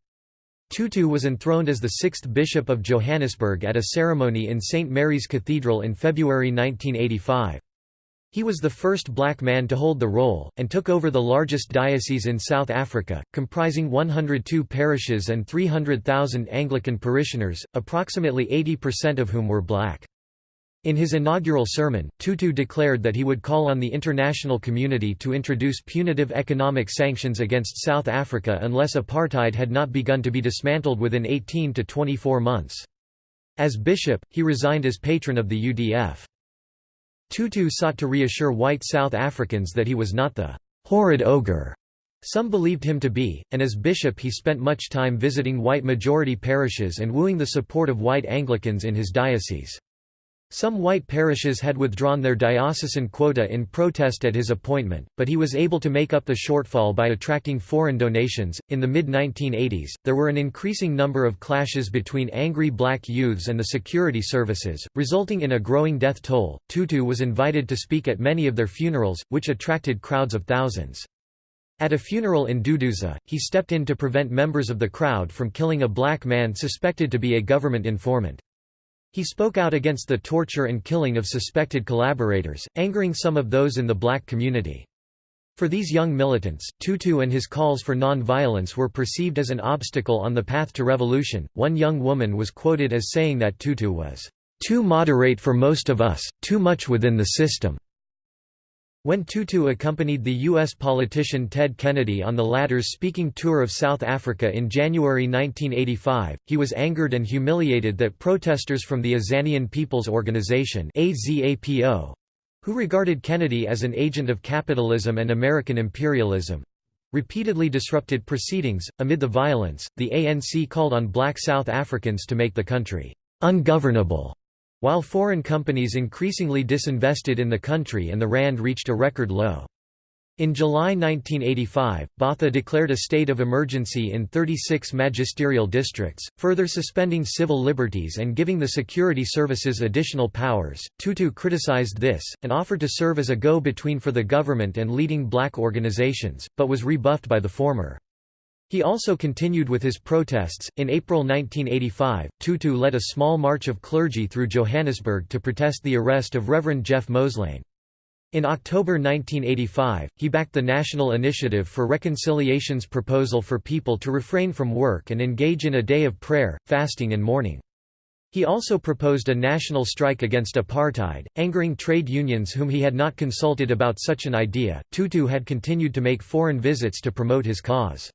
Tutu was enthroned as the sixth Bishop of Johannesburg at a ceremony in St. Mary's Cathedral in February 1985. He was the first black man to hold the role, and took over the largest diocese in South Africa, comprising 102 parishes and 300,000 Anglican parishioners, approximately 80% of whom were black. In his inaugural sermon, Tutu declared that he would call on the international community to introduce punitive economic sanctions against South Africa unless apartheid had not begun to be dismantled within 18 to 24 months. As bishop, he resigned as patron of the UDF. Tutu sought to reassure white South Africans that he was not the horrid ogre some believed him to be, and as bishop he spent much time visiting white-majority parishes and wooing the support of white Anglicans in his diocese. Some white parishes had withdrawn their diocesan quota in protest at his appointment, but he was able to make up the shortfall by attracting foreign donations. In the mid 1980s, there were an increasing number of clashes between angry black youths and the security services, resulting in a growing death toll. Tutu was invited to speak at many of their funerals, which attracted crowds of thousands. At a funeral in Duduza, he stepped in to prevent members of the crowd from killing a black man suspected to be a government informant. He spoke out against the torture and killing of suspected collaborators, angering some of those in the black community. For these young militants, Tutu and his calls for non-violence were perceived as an obstacle on the path to revolution. One young woman was quoted as saying that Tutu was too moderate for most of us, too much within the system. When Tutu accompanied the U.S. politician Ted Kennedy on the latter's speaking tour of South Africa in January 1985, he was angered and humiliated that protesters from the Azanian People's Organization who regarded Kennedy as an agent of capitalism and American imperialism, repeatedly disrupted proceedings. Amid the violence, the ANC called on black South Africans to make the country ungovernable, while foreign companies increasingly disinvested in the country and the rand reached a record low. In July 1985, Botha declared a state of emergency in 36 magisterial districts, further suspending civil liberties and giving the security services additional powers. Tutu criticized this, and offered to serve as a go between for the government and leading black organizations, but was rebuffed by the former. He also continued with his protests. In April 1985, Tutu led a small march of clergy through Johannesburg to protest the arrest of Reverend Jeff Moselane. In October 1985, he backed the National Initiative for Reconciliation's proposal for people to refrain from work and engage in a day of prayer, fasting and mourning. He also proposed a national strike against apartheid, angering trade unions whom he had not consulted about such an idea. Tutu had continued to make foreign visits to promote his cause.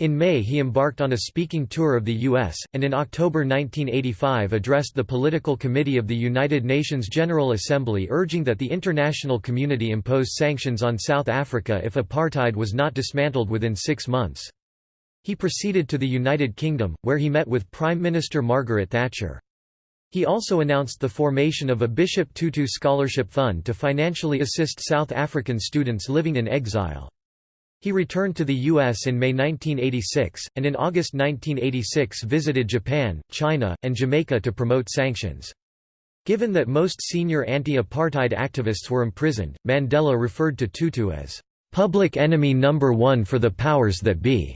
In May he embarked on a speaking tour of the U.S., and in October 1985 addressed the Political Committee of the United Nations General Assembly urging that the international community impose sanctions on South Africa if apartheid was not dismantled within six months. He proceeded to the United Kingdom, where he met with Prime Minister Margaret Thatcher. He also announced the formation of a Bishop Tutu Scholarship Fund to financially assist South African students living in exile. He returned to the U.S. in May 1986, and in August 1986 visited Japan, China, and Jamaica to promote sanctions. Given that most senior anti-apartheid activists were imprisoned, Mandela referred to Tutu as, "...public enemy number one for the powers that be."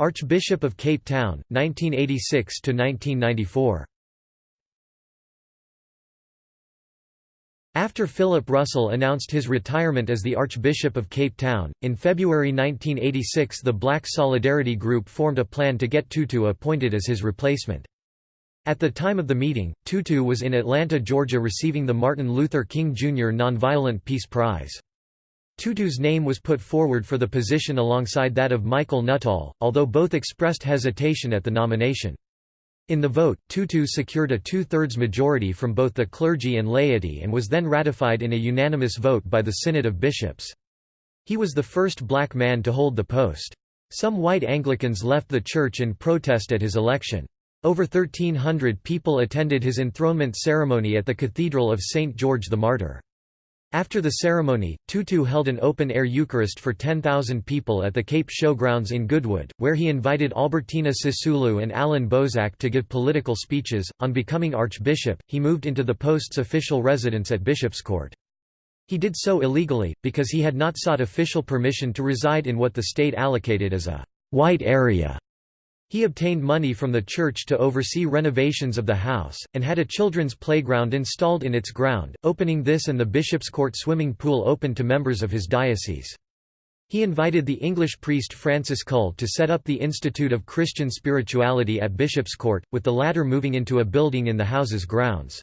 Archbishop of Cape Town, 1986–1994 After Philip Russell announced his retirement as the Archbishop of Cape Town, in February 1986 the Black Solidarity Group formed a plan to get Tutu appointed as his replacement. At the time of the meeting, Tutu was in Atlanta, Georgia receiving the Martin Luther King Jr. Nonviolent Peace Prize. Tutu's name was put forward for the position alongside that of Michael Nuttall, although both expressed hesitation at the nomination. In the vote, Tutu secured a two-thirds majority from both the clergy and laity and was then ratified in a unanimous vote by the Synod of Bishops. He was the first black man to hold the post. Some white Anglicans left the church in protest at his election. Over 1,300 people attended his enthronement ceremony at the Cathedral of St. George the Martyr. After the ceremony, Tutu held an open-air Eucharist for 10,000 people at the Cape Showgrounds in Goodwood, where he invited Albertina Sisulu and Allan Boesak to give political speeches. On becoming archbishop, he moved into the post's official residence at Bishopscourt. He did so illegally, because he had not sought official permission to reside in what the state allocated as a white area. He obtained money from the church to oversee renovations of the house, and had a children's playground installed in its ground, opening this and the Bishop's Court swimming pool open to members of his diocese. He invited the English priest Francis Cull to set up the Institute of Christian Spirituality at Bishop's Court, with the latter moving into a building in the house's grounds.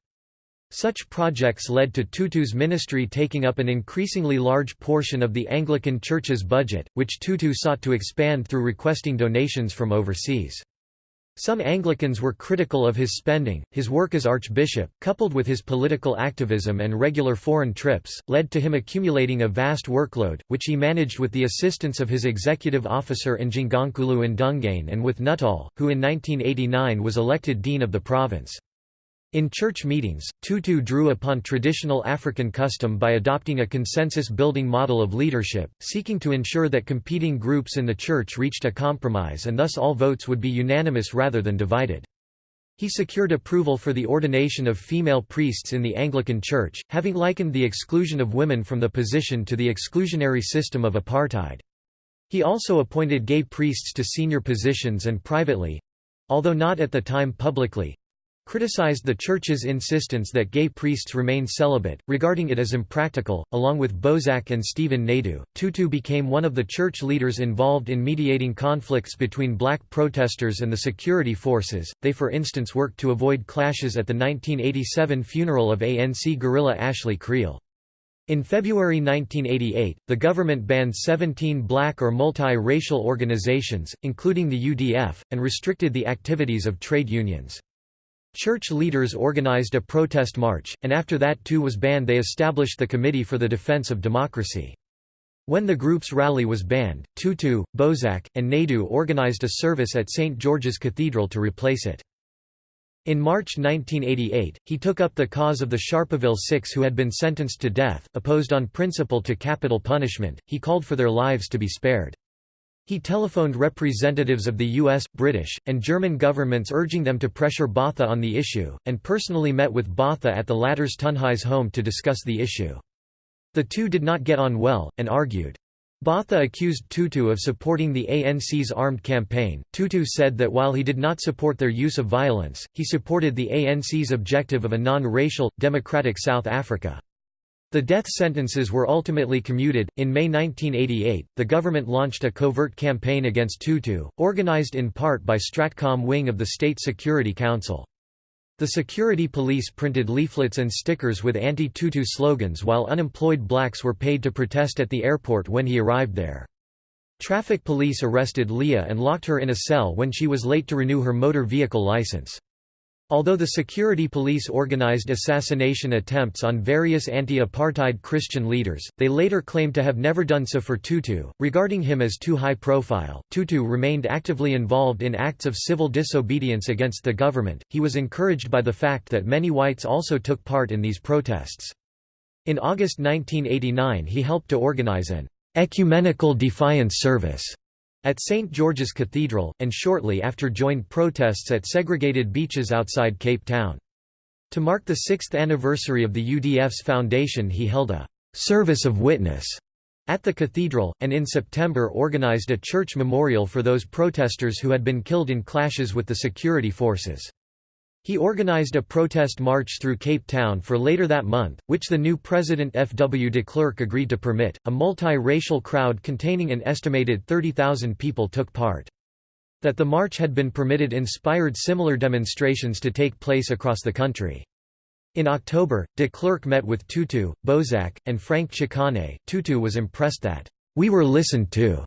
Such projects led to Tutu's ministry taking up an increasingly large portion of the Anglican Church's budget, which Tutu sought to expand through requesting donations from overseas. Some Anglicans were critical of his spending. His work as archbishop, coupled with his political activism and regular foreign trips, led to him accumulating a vast workload, which he managed with the assistance of his executive officer Njongonkulu Ndungane and with Nuttall, who in 1989 was elected dean of the province. In church meetings, Tutu drew upon traditional African custom by adopting a consensus-building model of leadership, seeking to ensure that competing groups in the church reached a compromise and thus all votes would be unanimous rather than divided. He secured approval for the ordination of female priests in the Anglican Church, having likened the exclusion of women from the position to the exclusionary system of apartheid. He also appointed gay priests to senior positions and privately—although not at the time publicly, criticized the Church's insistence that gay priests remain celibate, regarding it as impractical. Along with Boesak and Stephen Naidoo, Tutu became one of the church leaders involved in mediating conflicts between black protesters and the security forces. They, for instance, worked to avoid clashes at the 1987 funeral of ANC guerrilla Ashley Kriel. In February 1988, the government banned 17 black or multi-racial organizations, including the UDF, and restricted the activities of trade unions. Church leaders organized a protest march, and after that too was banned they established the Committee for the Defense of Democracy. When the group's rally was banned, Tutu, Boesak, and Naidoo organized a service at St. George's Cathedral to replace it. In March 1988, he took up the cause of the Sharpeville Six who had been sentenced to death, opposed on principle to capital punishment, he called for their lives to be spared. He telephoned representatives of the US, British, and German governments urging them to pressure Botha on the issue, and personally met with Botha at the latter's Tuynhuys home to discuss the issue. The two did not get on well, and argued. Botha accused Tutu of supporting the ANC's armed campaign. Tutu said that while he did not support their use of violence, he supported the ANC's objective of a non-racial, democratic South Africa. The death sentences were ultimately commuted. In May 1988, the government launched a covert campaign against Tutu, organized in part by Stratcom wing of the State Security Council. The security police printed leaflets and stickers with anti-Tutu slogans while unemployed blacks were paid to protest at the airport when he arrived there. Traffic police arrested Leah and locked her in a cell when she was late to renew her motor vehicle license. Although the security police organized assassination attempts on various anti-apartheid Christian leaders, they later claimed to have never done so for Tutu, regarding him as too high profile. Tutu remained actively involved in acts of civil disobedience against the government. He was encouraged by the fact that many whites also took part in these protests. In August 1989 he helped to organize an ecumenical defiance service at St. George's Cathedral, and shortly after joined protests at segregated beaches outside Cape Town. To mark the sixth anniversary of the UDF's foundation he held a «service of witness» at the cathedral, and in September organized a church memorial for those protesters who had been killed in clashes with the security forces. He organized a protest march through Cape Town for later that month, which the new president F. W. de Klerk agreed to permit. A multi-racial crowd containing an estimated 30,000 people took part. That the march had been permitted inspired similar demonstrations to take place across the country. In October, de Klerk met with Tutu, Boesak, and Frank Chikane. Tutu was impressed that, "...we were listened to."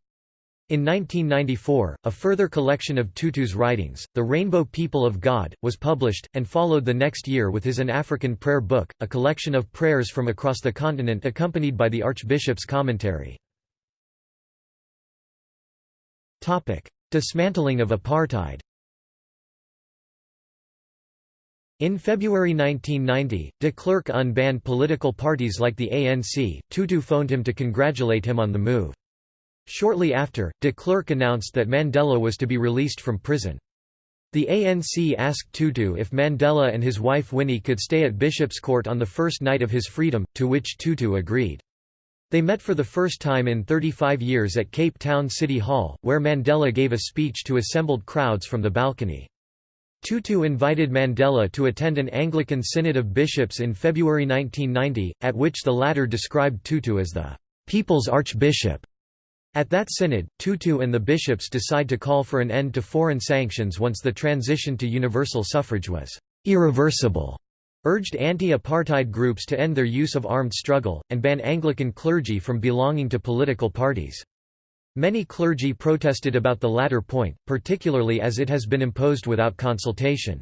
In 1994, a further collection of Tutu's writings, The Rainbow People of God, was published, and followed the next year with his An African Prayer Book, a collection of prayers from across the continent accompanied by the Archbishop's commentary. Dismantling of apartheid In February 1990, de Klerk unbanned political parties like the ANC. Tutu phoned him to congratulate him on the move. Shortly after, de Klerk announced that Mandela was to be released from prison. The ANC asked Tutu if Mandela and his wife Winnie could stay at Bishop's Court on the first night of his freedom, to which Tutu agreed. They met for the first time in 35 years at Cape Town City Hall, where Mandela gave a speech to assembled crowds from the balcony. Tutu invited Mandela to attend an Anglican Synod of Bishops in February 1990, at which the latter described Tutu as the "'People's Archbishop' At that synod, Tutu and the bishops decide to call for an end to foreign sanctions once the transition to universal suffrage was irreversible, urged anti-apartheid groups to end their use of armed struggle, and ban Anglican clergy from belonging to political parties. Many clergy protested about the latter point, particularly as it has been imposed without consultation.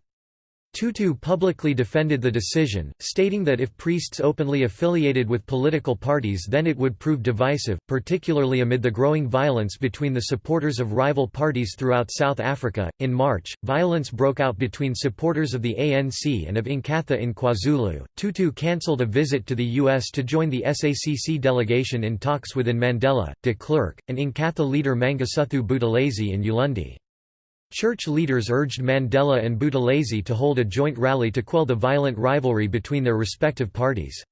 Tutu publicly defended the decision, stating that if priests openly affiliated with political parties then it would prove divisive, particularly amid the growing violence between the supporters of rival parties throughout South Africa. In March, violence broke out between supporters of the ANC and of Inkatha in KwaZulu. Tutu cancelled a visit to the U.S. to join the SACC delegation in talks within Mandela, de Klerk, and Inkatha leader Mangosuthu Buthelezi in Ulundi. Church leaders urged Mandela and Buthelezi to hold a joint rally to quell the violent rivalry between their respective parties.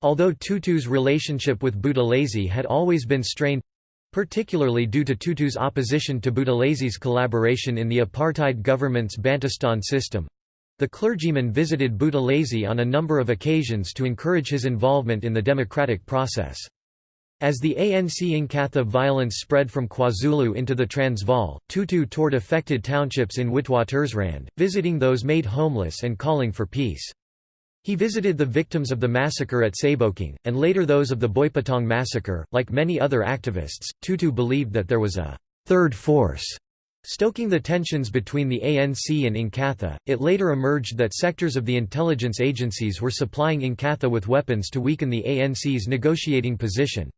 Although Tutu's relationship with Buthelezi had always been strained, particularly due to Tutu's opposition to Buthelezi's collaboration in the apartheid government's Bantustan system, The clergyman visited Buthelezi on a number of occasions to encourage his involvement in the democratic process. As the ANC Inkatha violence spread from KwaZulu into the Transvaal, Tutu toured affected townships in Witwatersrand, visiting those made homeless and calling for peace. He visited the victims of the massacre at Sebokeng, and later those of the Boipatong massacre. Like many other activists, Tutu believed that there was a third force stoking the tensions between the ANC and Inkatha. It later emerged that sectors of the intelligence agencies were supplying Inkatha with weapons to weaken the ANC's negotiating position.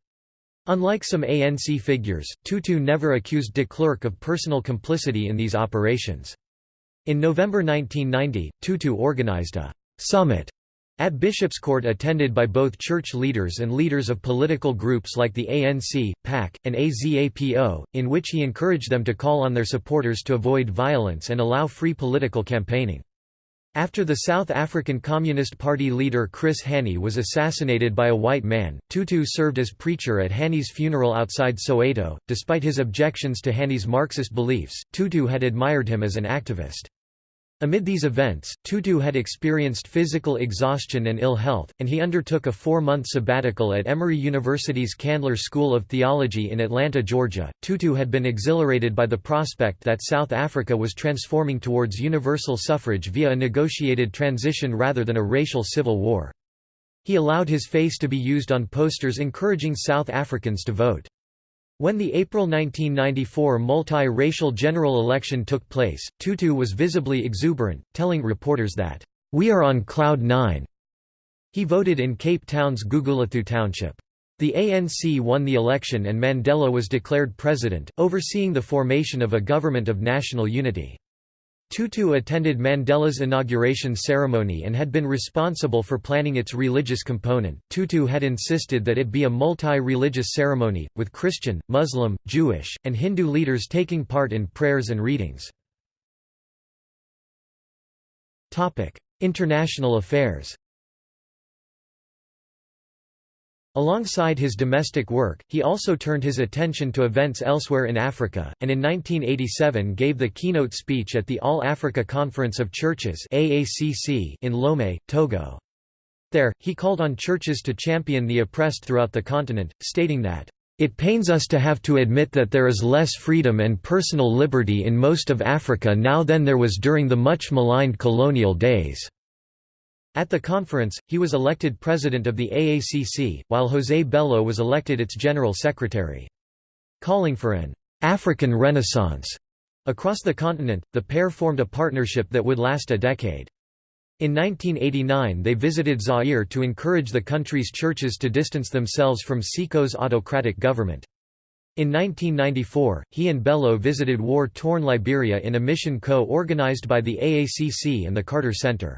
Unlike some ANC figures, Tutu never accused de Klerk of personal complicity in these operations. In November 1990, Tutu organized a «summit» at Bishopscourt attended by both church leaders and leaders of political groups like the ANC, PAC, and AZAPO, in which he encouraged them to call on their supporters to avoid violence and allow free political campaigning. After the South African Communist Party leader Chris Hani was assassinated by a white man, Tutu served as preacher at Hani's funeral outside Soweto. Despite his objections to Hani's Marxist beliefs, Tutu had admired him as an activist. Amid these events, Tutu had experienced physical exhaustion and ill health, and he undertook a four-month sabbatical at Emory University's Candler School of Theology in Atlanta, Georgia. Tutu had been exhilarated by the prospect that South Africa was transforming towards universal suffrage via a negotiated transition rather than a racial civil war. He allowed his face to be used on posters encouraging South Africans to vote. When the April 1994 multi-racial general election took place, Tutu was visibly exuberant, telling reporters that, "'We are on cloud nine." He voted in Cape Town's Gugulethu township. The ANC won the election and Mandela was declared president, overseeing the formation of a government of national unity. Tutu attended Mandela's inauguration ceremony and had been responsible for planning its religious component. Tutu had insisted that it be a multi religious ceremony, with Christian, Muslim, Jewish, and Hindu leaders taking part in prayers and readings. International affairs Alongside his domestic work, he also turned his attention to events elsewhere in Africa, and in 1987 gave the keynote speech at the All-Africa Conference of Churches in Lomé, Togo. There, he called on churches to champion the oppressed throughout the continent, stating that, "...it pains us to have to admit that there is less freedom and personal liberty in most of Africa now than there was during the much maligned colonial days." At the conference, he was elected president of the AACC, while José Bello was elected its general secretary. Calling for an African Renaissance across the continent, the pair formed a partnership that would last a decade. In 1989 they visited Zaire to encourage the country's churches to distance themselves from Seko's autocratic government. In 1994, he and Bello visited war-torn Liberia in a mission co-organized by the AACC and the Carter Center.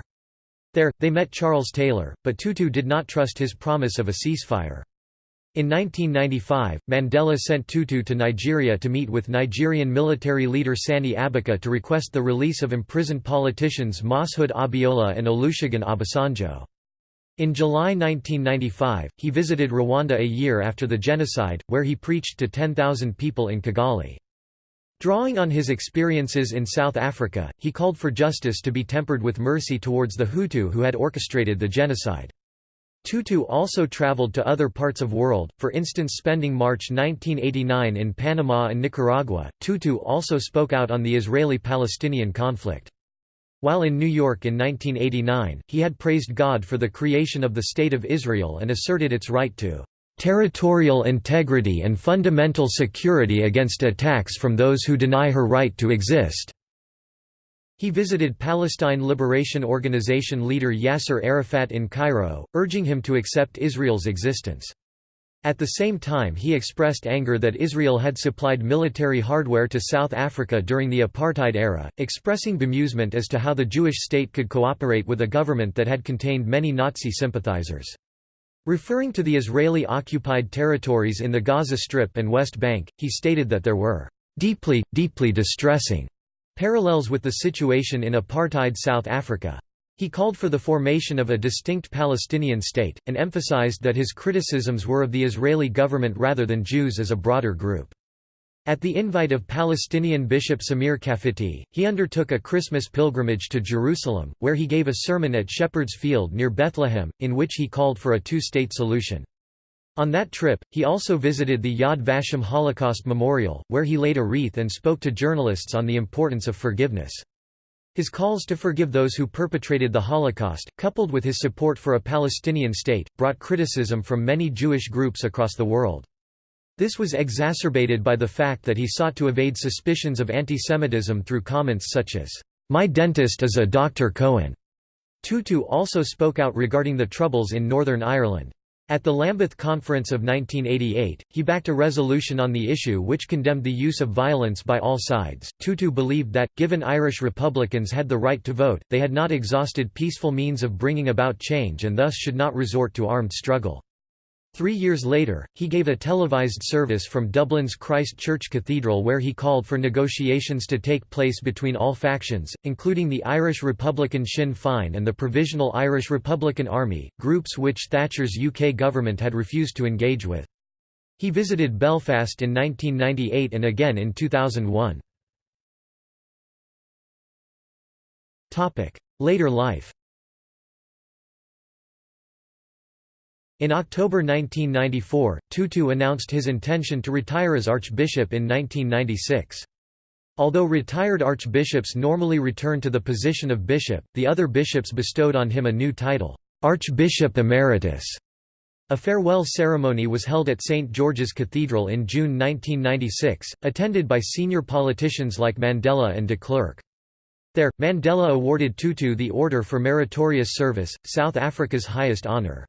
There, they met Charles Taylor, but Tutu did not trust his promise of a ceasefire. In 1995, Mandela sent Tutu to Nigeria to meet with Nigerian military leader Sani Abacha to request the release of imprisoned politicians Moshood Abiola and Olusegun Obasanjo. In July 1995, he visited Rwanda a year after the genocide, where he preached to 10,000 people in Kigali. Drawing on his experiences in South Africa, he called for justice to be tempered with mercy towards the Hutu who had orchestrated the genocide. Tutu also traveled to other parts of the world, for instance spending March 1989 in Panama and Nicaragua. Tutu also spoke out on the Israeli-Palestinian conflict. While in New York in 1989, he had praised God for the creation of the State of Israel and asserted its right to territorial integrity and fundamental security against attacks from those who deny her right to exist." He visited Palestine Liberation Organization leader Yasser Arafat in Cairo, urging him to accept Israel's existence. At the same time he expressed anger that Israel had supplied military hardware to South Africa during the apartheid era, expressing bemusement as to how the Jewish state could cooperate with a government that had contained many Nazi sympathizers. Referring to the Israeli-occupied territories in the Gaza Strip and West Bank, he stated that there were "...deeply, deeply distressing," parallels with the situation in apartheid South Africa. He called for the formation of a distinct Palestinian state, and emphasized that his criticisms were of the Israeli government rather than Jews as a broader group. At the invite of Palestinian Bishop Samir Kafity, he undertook a Christmas pilgrimage to Jerusalem, where he gave a sermon at Shepherd's Field near Bethlehem, in which he called for a two-state solution. On that trip, he also visited the Yad Vashem Holocaust Memorial, where he laid a wreath and spoke to journalists on the importance of forgiveness. His calls to forgive those who perpetrated the Holocaust, coupled with his support for a Palestinian state, brought criticism from many Jewish groups across the world. This was exacerbated by the fact that he sought to evade suspicions of antisemitism through comments such as, "'My dentist is a Dr. Cohen'". Tutu also spoke out regarding the Troubles in Northern Ireland. At the Lambeth Conference of 1988, he backed a resolution on the issue which condemned the use of violence by all sides. Tutu believed that, given Irish Republicans had the right to vote, they had not exhausted peaceful means of bringing about change and thus should not resort to armed struggle. Three years later, he gave a televised service from Dublin's Christ Church Cathedral where he called for negotiations to take place between all factions, including the Irish Republican Sinn Féin and the Provisional Irish Republican Army, groups which Thatcher's UK government had refused to engage with. He visited Belfast in 1998 and again in 2001. Later life In October 1994, Tutu announced his intention to retire as archbishop in 1996. Although retired archbishops normally return to the position of bishop, the other bishops bestowed on him a new title, Archbishop Emeritus. A farewell ceremony was held at St. George's Cathedral in June 1996, attended by senior politicians like Mandela and de Klerk. There, Mandela awarded Tutu the Order for Meritorious Service, South Africa's highest honour.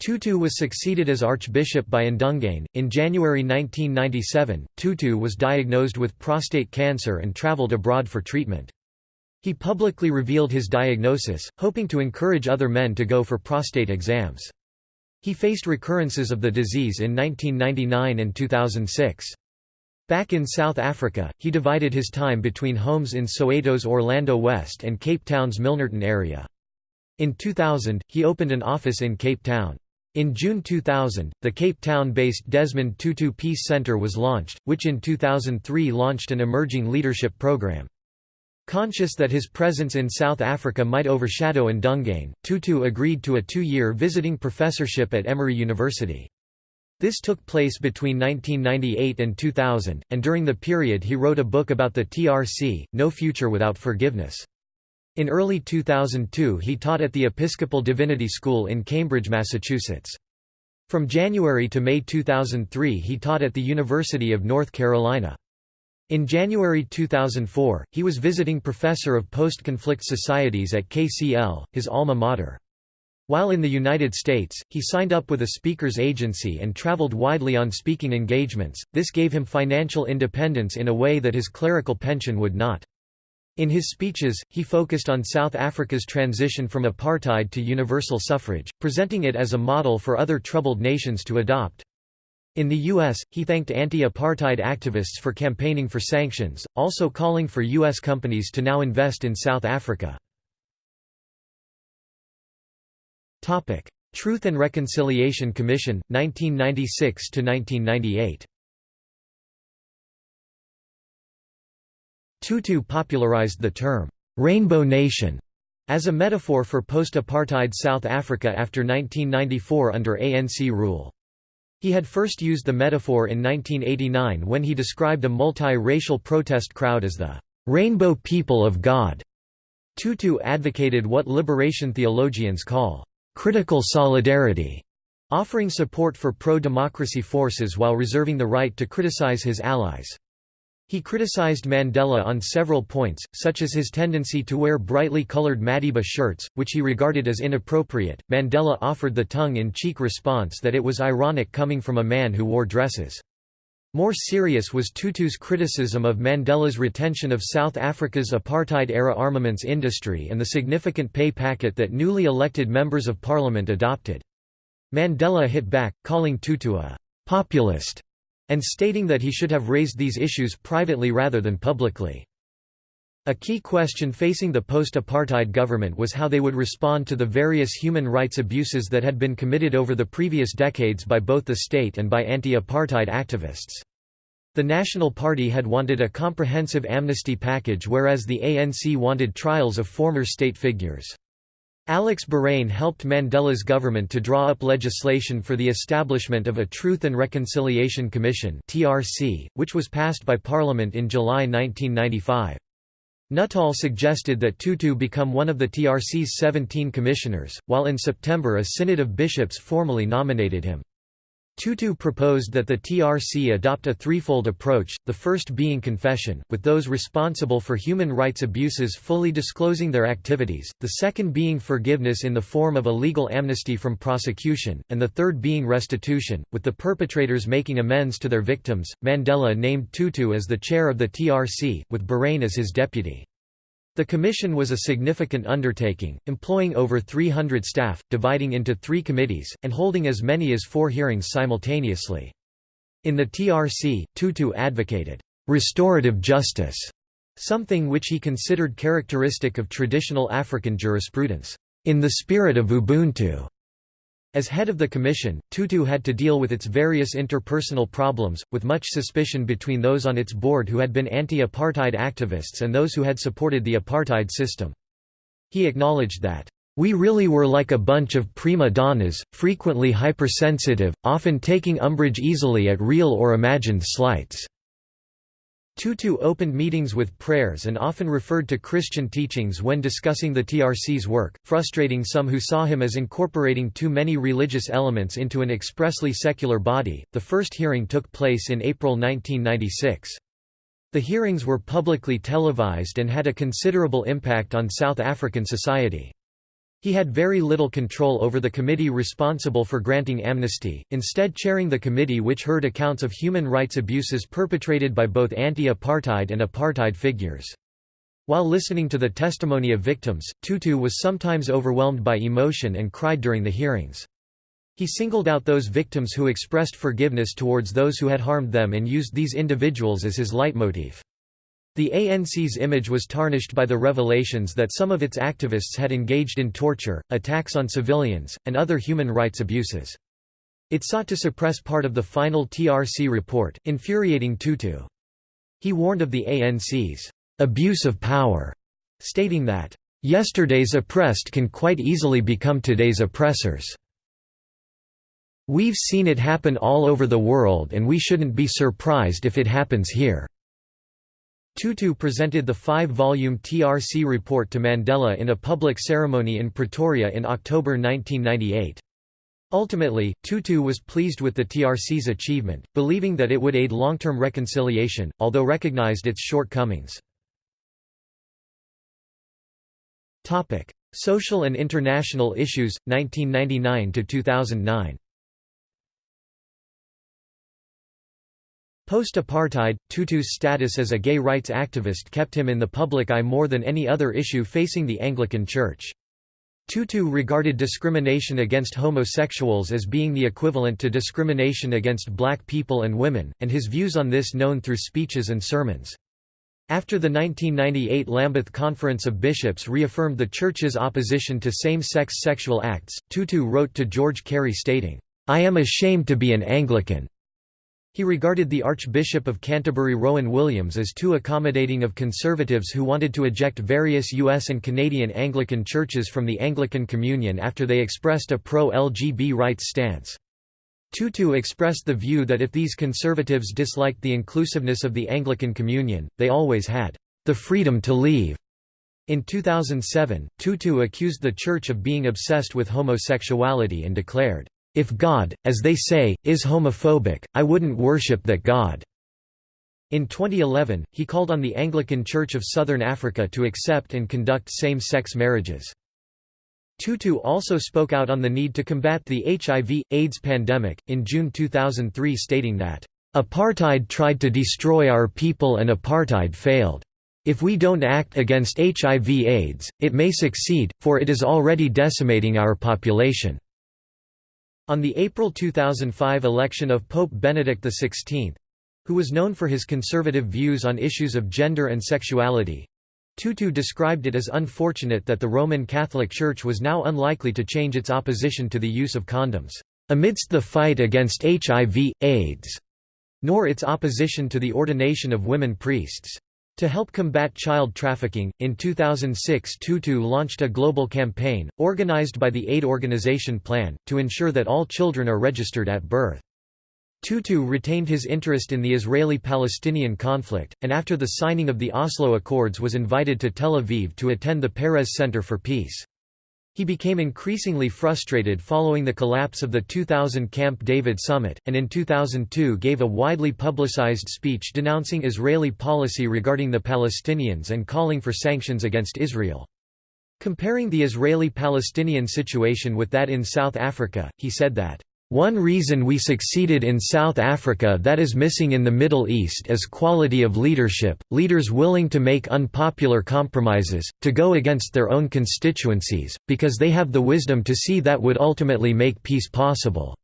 Tutu was succeeded as archbishop by Ndungane. In January 1997, Tutu was diagnosed with prostate cancer and travelled abroad for treatment. He publicly revealed his diagnosis, hoping to encourage other men to go for prostate exams. He faced recurrences of the disease in 1999 and 2006. Back in South Africa, he divided his time between homes in Soweto's Orlando West and Cape Town's Milnerton area. In 2000, he opened an office in Cape Town. In June 2000, the Cape Town-based Desmond Tutu Peace Centre was launched, which in 2003 launched an emerging leadership program. Conscious that his presence in South Africa might overshadow Ndungane, Tutu agreed to a two-year visiting professorship at Emory University. This took place between 1998 and 2000, and during the period he wrote a book about the TRC, No Future Without Forgiveness. In early 2002 he taught at the Episcopal Divinity School in Cambridge, Massachusetts. From January to May 2003 he taught at the University of North Carolina. In January 2004, he was visiting professor of post-conflict societies at KCL, his alma mater. While in the United States, he signed up with a speaker's agency and traveled widely on speaking engagements. This gave him financial independence in a way that his clerical pension would not. In his speeches, he focused on South Africa's transition from apartheid to universal suffrage, presenting it as a model for other troubled nations to adopt. In the U.S., he thanked anti-apartheid activists for campaigning for sanctions, also calling for U.S. companies to now invest in South Africa. Truth and Reconciliation Commission, 1996–1998 Tutu popularized the term, "'Rainbow Nation' as a metaphor for post-apartheid South Africa after 1994 under ANC rule. He had first used the metaphor in 1989 when he described a multi-racial protest crowd as the "'Rainbow People of God'". Tutu advocated what liberation theologians call "'critical solidarity' offering support for pro-democracy forces while reserving the right to criticize his allies. He criticized Mandela on several points, such as his tendency to wear brightly colored Madiba shirts, which he regarded as inappropriate. Mandela offered the tongue in cheek response that it was ironic coming from a man who wore dresses. More serious was Tutu's criticism of Mandela's retention of South Africa's apartheid-era armaments industry and the significant pay packet that newly elected members of parliament adopted. Mandela hit back, calling Tutu a «populist» and stating that he should have raised these issues privately rather than publicly. A key question facing the post-apartheid government was how they would respond to the various human rights abuses that had been committed over the previous decades by both the state and by anti-apartheid activists. The National Party had wanted a comprehensive amnesty package whereas the ANC wanted trials of former state figures. Alex Boraine helped Mandela's government to draw up legislation for the establishment of a Truth and Reconciliation Commission which was passed by Parliament in July 1995. Nuttall suggested that Tutu become one of the TRC's 17 commissioners, while in September a synod of bishops formally nominated him. Tutu proposed that the TRC adopt a threefold approach, the first being confession, with those responsible for human rights abuses fully disclosing their activities, the second being forgiveness in the form of a legal amnesty from prosecution, and the third being restitution, with the perpetrators making amends to their victims. Mandela named Tutu as the chair of the TRC, with Boraine as his deputy. The commission was a significant undertaking, employing over 300 staff, dividing into three committees, and holding as many as four hearings simultaneously. In the TRC, Tutu advocated, "...restorative justice", something which he considered characteristic of traditional African jurisprudence, "...in the spirit of Ubuntu." As head of the commission, Tutu had to deal with its various interpersonal problems, with much suspicion between those on its board who had been anti-apartheid activists and those who had supported the apartheid system. He acknowledged that, "...we really were like a bunch of prima donnas, frequently hypersensitive, often taking umbrage easily at real or imagined slights." Tutu opened meetings with prayers and often referred to Christian teachings when discussing the TRC's work, frustrating some who saw him as incorporating too many religious elements into an expressly secular body. The first hearing took place in April 1996. The hearings were publicly televised and had a considerable impact on South African society. He had very little control over the committee responsible for granting amnesty, instead chairing the committee which heard accounts of human rights abuses perpetrated by both anti-apartheid and apartheid figures. While listening to the testimony of victims, Tutu was sometimes overwhelmed by emotion and cried during the hearings. He singled out those victims who expressed forgiveness towards those who had harmed them and used these individuals as his leitmotif. The ANC's image was tarnished by the revelations that some of its activists had engaged in torture, attacks on civilians, and other human rights abuses. It sought to suppress part of the final TRC report, infuriating Tutu. He warned of the ANC's abuse of power, stating that, "...yesterday's oppressed can quite easily become today's oppressors." We've seen it happen all over the world and we shouldn't be surprised if it happens here. Tutu presented the five-volume TRC report to Mandela in a public ceremony in Pretoria in October 1998. Ultimately, Tutu was pleased with the TRC's achievement, believing that it would aid long-term reconciliation, although recognized its shortcomings. Social and international issues, 1999–2009 Post-apartheid, Tutu's status as a gay rights activist kept him in the public eye more than any other issue facing the Anglican Church. Tutu regarded discrimination against homosexuals as being the equivalent to discrimination against black people and women, and his views on this known through speeches and sermons. After the 1998 Lambeth Conference of Bishops reaffirmed the Church's opposition to same-sex sexual acts, Tutu wrote to George Carey stating, "'I am ashamed to be an Anglican. He regarded the Archbishop of Canterbury Rowan Williams as too accommodating of conservatives who wanted to eject various U.S. and Canadian Anglican churches from the Anglican Communion after they expressed a pro-LGB rights stance. Tutu expressed the view that if these conservatives disliked the inclusiveness of the Anglican Communion, they always had the freedom to leave. In 2007, Tutu accused the Church of being obsessed with homosexuality and declared, if God, as they say, is homophobic, I wouldn't worship that God." In 2011, he called on the Anglican Church of Southern Africa to accept and conduct same-sex marriages. Tutu also spoke out on the need to combat the HIV, AIDS pandemic, in June 2003 stating that, "...apartheid tried to destroy our people and apartheid failed. If we don't act against HIV AIDS, it may succeed, for it is already decimating our population." On the April 2005 election of Pope Benedict XVI—who was known for his conservative views on issues of gender and sexuality—Tutu described it as unfortunate that the Roman Catholic Church was now unlikely to change its opposition to the use of condoms, "...amidst the fight against HIV, AIDS." nor its opposition to the ordination of women priests. To help combat child trafficking, in 2006 Tutu launched a global campaign, organized by the Aid Organization Plan, to ensure that all children are registered at birth. Tutu retained his interest in the Israeli-Palestinian conflict, and after the signing of the Oslo Accords was invited to Tel Aviv to attend the Peres Center for Peace. He became increasingly frustrated following the collapse of the 2000 Camp David summit, and in 2002 gave a widely publicized speech denouncing Israeli policy regarding the Palestinians and calling for sanctions against Israel. Comparing the Israeli-Palestinian situation with that in South Africa, he said that one reason we succeeded in South Africa that is missing in the Middle East is quality of leadership, leaders willing to make unpopular compromises, to go against their own constituencies, because they have the wisdom to see that would ultimately make peace possible."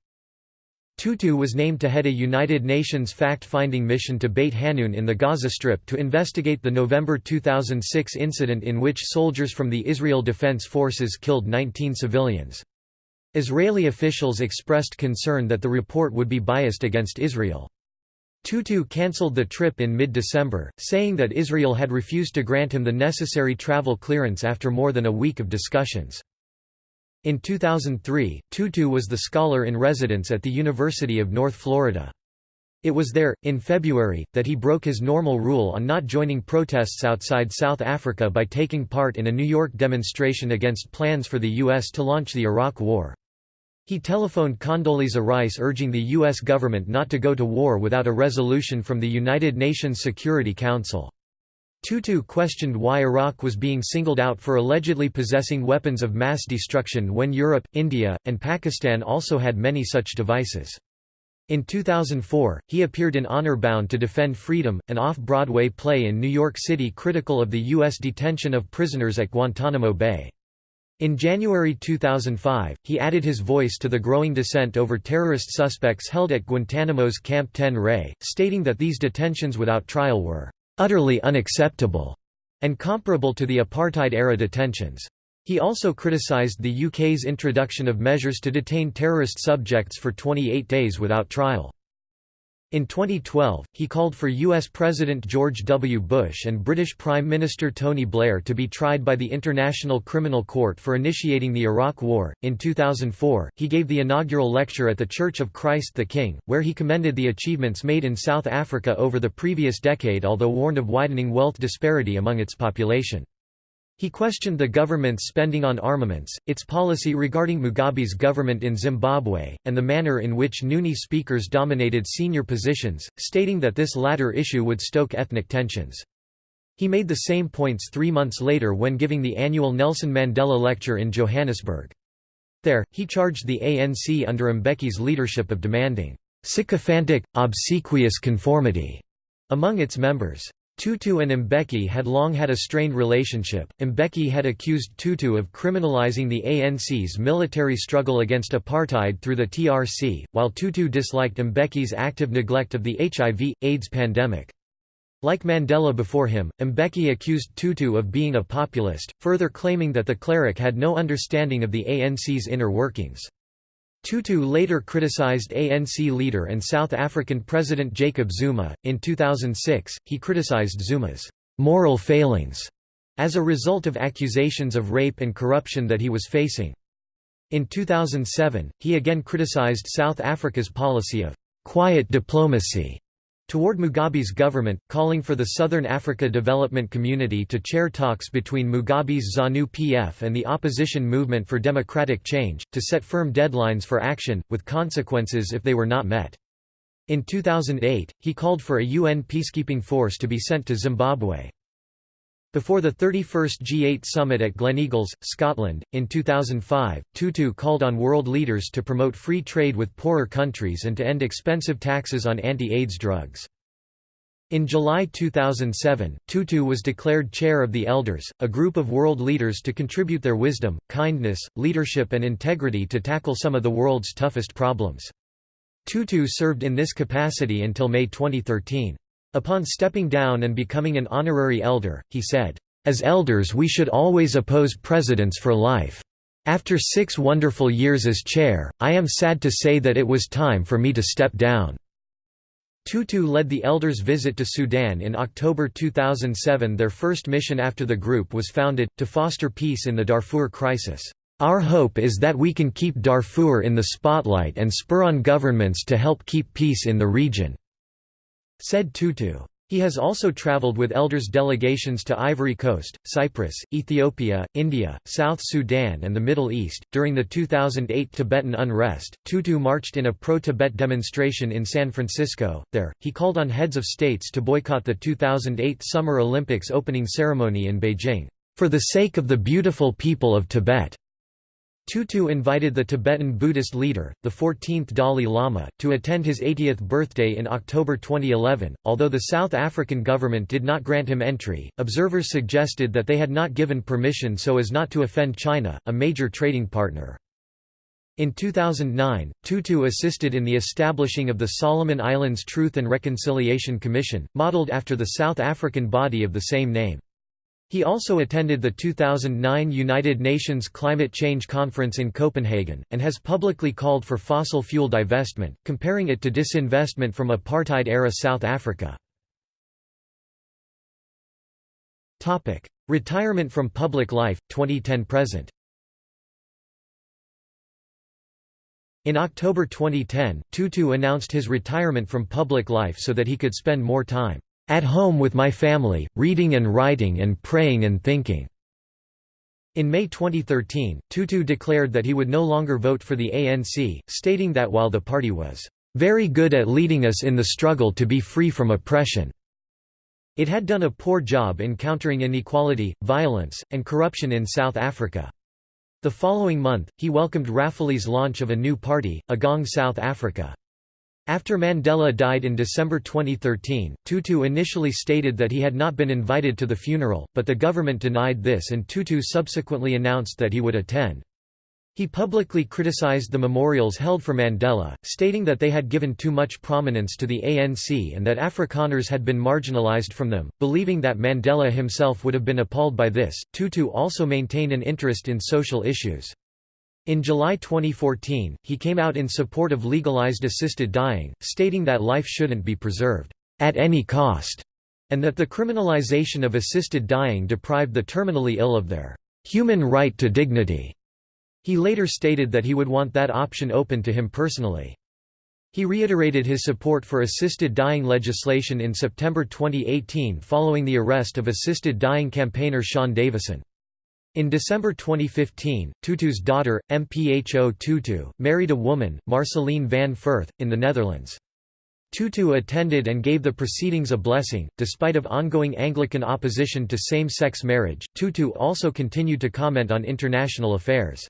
Tutu was named to head a United Nations fact-finding mission to Beit Hanun in the Gaza Strip to investigate the November 2006 incident in which soldiers from the Israel Defense Forces killed 19 civilians. Israeli officials expressed concern that the report would be biased against Israel. Tutu cancelled the trip in mid-December, saying that Israel had refused to grant him the necessary travel clearance after more than a week of discussions. In 2003, Tutu was the scholar in residence at the University of North Florida. It was there, in February, that he broke his normal rule on not joining protests outside South Africa by taking part in a New York demonstration against plans for the U.S. to launch the Iraq War. He telephoned Condoleezza Rice urging the U.S. government not to go to war without a resolution from the United Nations Security Council. Tutu questioned why Iraq was being singled out for allegedly possessing weapons of mass destruction when Europe, India, and Pakistan also had many such devices. In 2004, he appeared in Honor Bound to Defend Freedom, an off-Broadway play in New York City critical of the U.S. detention of prisoners at Guantanamo Bay. In January 2005, he added his voice to the growing dissent over terrorist suspects held at Guantanamo's Camp 10 Ray, stating that these detentions without trial were utterly unacceptable and comparable to the apartheid-era detentions. He also criticized the UK's introduction of measures to detain terrorist subjects for 28 days without trial. In 2012, he called for U.S. President George W. Bush and British Prime Minister Tony Blair to be tried by the International Criminal Court for initiating the Iraq War. In 2004, he gave the inaugural lecture at the Church of Christ the King, where he commended the achievements made in South Africa over the previous decade although warned of widening wealth disparity among its population. He questioned the government's spending on armaments, its policy regarding Mugabe's government in Zimbabwe, and the manner in which Nguni speakers dominated senior positions, stating that this latter issue would stoke ethnic tensions. He made the same points three months later when giving the annual Nelson Mandela Lecture in Johannesburg. There, he charged the ANC under Mbeki's leadership of demanding sycophantic, obsequious conformity among its members. Tutu and Mbeki had long had a strained relationship. Mbeki had accused Tutu of criminalizing the ANC's military struggle against apartheid through the TRC, while Tutu disliked Mbeki's active neglect of the HIV, AIDS pandemic. Like Mandela before him, Mbeki accused Tutu of being a populist, further claiming that the cleric had no understanding of the ANC's inner workings. Tutu later criticized ANC leader and South African President Jacob Zuma. In 2006, he criticized Zuma's moral failings as a result of accusations of rape and corruption that he was facing. In 2007, he again criticized South Africa's policy of quiet diplomacy toward Mugabe's government, calling for the Southern Africa Development Community to chair talks between Mugabe's ZANU-PF and the opposition movement for democratic change, to set firm deadlines for action, with consequences if they were not met. In 2008, he called for a UN peacekeeping force to be sent to Zimbabwe. Before the 31st G8 summit at Gleneagles, Scotland, in 2005, Tutu called on world leaders to promote free trade with poorer countries and to end expensive taxes on anti-AIDS drugs. In July 2007, Tutu was declared chair of the Elders, a group of world leaders to contribute their wisdom, kindness, leadership and integrity to tackle some of the world's toughest problems. Tutu served in this capacity until May 2013. Upon stepping down and becoming an honorary elder, he said, "...as elders we should always oppose presidents for life. After six wonderful years as chair, I am sad to say that it was time for me to step down." Tutu led the elders' visit to Sudan in October 2007 their first mission after the group was founded, to foster peace in the Darfur crisis. Our hope is that we can keep Darfur in the spotlight and spur on governments to help keep peace in the region," said Tutu. He has also traveled with elders delegations to Ivory Coast, Cyprus, Ethiopia, India, South Sudan, and the Middle East. During the 2008 Tibetan unrest, Tutu marched in a pro Tibet demonstration in San Francisco. There, he called on heads of states to boycott the 2008 Summer Olympics opening ceremony in Beijing, for the sake of the beautiful people of Tibet. Tutu invited the Tibetan Buddhist leader, the 14th Dalai Lama, to attend his 80th birthday in October 2011. Although the South African government did not grant him entry, observers suggested that they had not given permission so as not to offend China, a major trading partner. In 2009, Tutu assisted in the establishing of the Solomon Islands Truth and Reconciliation Commission, modeled after the South African body of the same name. He also attended the 2009 United Nations Climate Change Conference in Copenhagen, and has publicly called for fossil fuel divestment, comparing it to disinvestment from apartheid-era South Africa. Retirement from public life, 2010–present In October 2010, Tutu announced his retirement from public life so that he could spend more time at home with my family, reading and writing and praying and thinking." In May 2013, Tutu declared that he would no longer vote for the ANC, stating that while the party was very good at leading us in the struggle to be free from oppression, it had done a poor job in countering inequality, violence, and corruption in South Africa. The following month, he welcomed Ramphele's launch of a new party, Agang South Africa. After Mandela died in December 2013, Tutu initially stated that he had not been invited to the funeral, but the government denied this and Tutu subsequently announced that he would attend. He publicly criticized the memorials held for Mandela, stating that they had given too much prominence to the ANC and that Afrikaners had been marginalized from them, believing that Mandela himself would have been appalled by this. Tutu also maintained an interest in social issues. In July 2014, he came out in support of legalized assisted dying, stating that life shouldn't be preserved at any cost, and that the criminalization of assisted dying deprived the terminally ill of their human right to dignity. He later stated that he would want that option open to him personally. He reiterated his support for assisted dying legislation in September 2018 following the arrest of assisted dying campaigner Sean Davison. In December 2015, Tutu's daughter, Mpho Tutu, married a woman, Marceline van Furth, in the Netherlands. Tutu attended and gave the proceedings a blessing. Despite of ongoing Anglican opposition to same-sex marriage, Tutu also continued to comment on international affairs.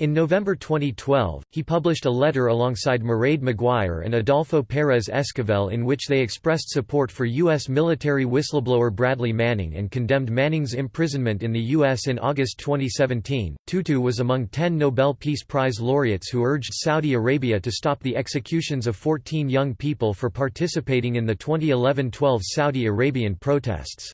In November 2012, he published a letter alongside Mairead Maguire and Adolfo Pérez Esquivel in which they expressed support for U.S. military whistleblower Bradley Manning and condemned Manning's imprisonment in the U.S. in August 2017. Tutu was among 10 Nobel Peace Prize laureates who urged Saudi Arabia to stop the executions of 14 young people for participating in the 2011-12 Saudi Arabian protests.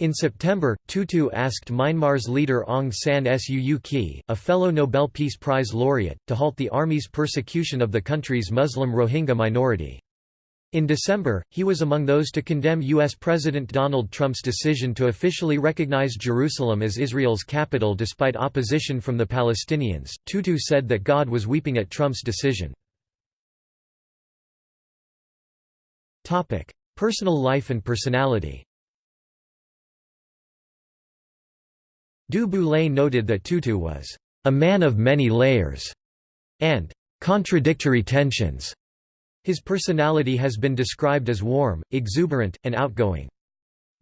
In September, Tutu asked Myanmar's leader Aung San Suu Kyi, a fellow Nobel Peace Prize laureate, to halt the army's persecution of the country's Muslim Rohingya minority. In December, he was among those to condemn U.S. President Donald Trump's decision to officially recognize Jerusalem as Israel's capital despite opposition from the Palestinians. Tutu said that God was weeping at Trump's decision. Personal life and personality Du Boulay noted that Tutu was a man of many layers and contradictory tensions. His personality has been described as warm, exuberant, and outgoing.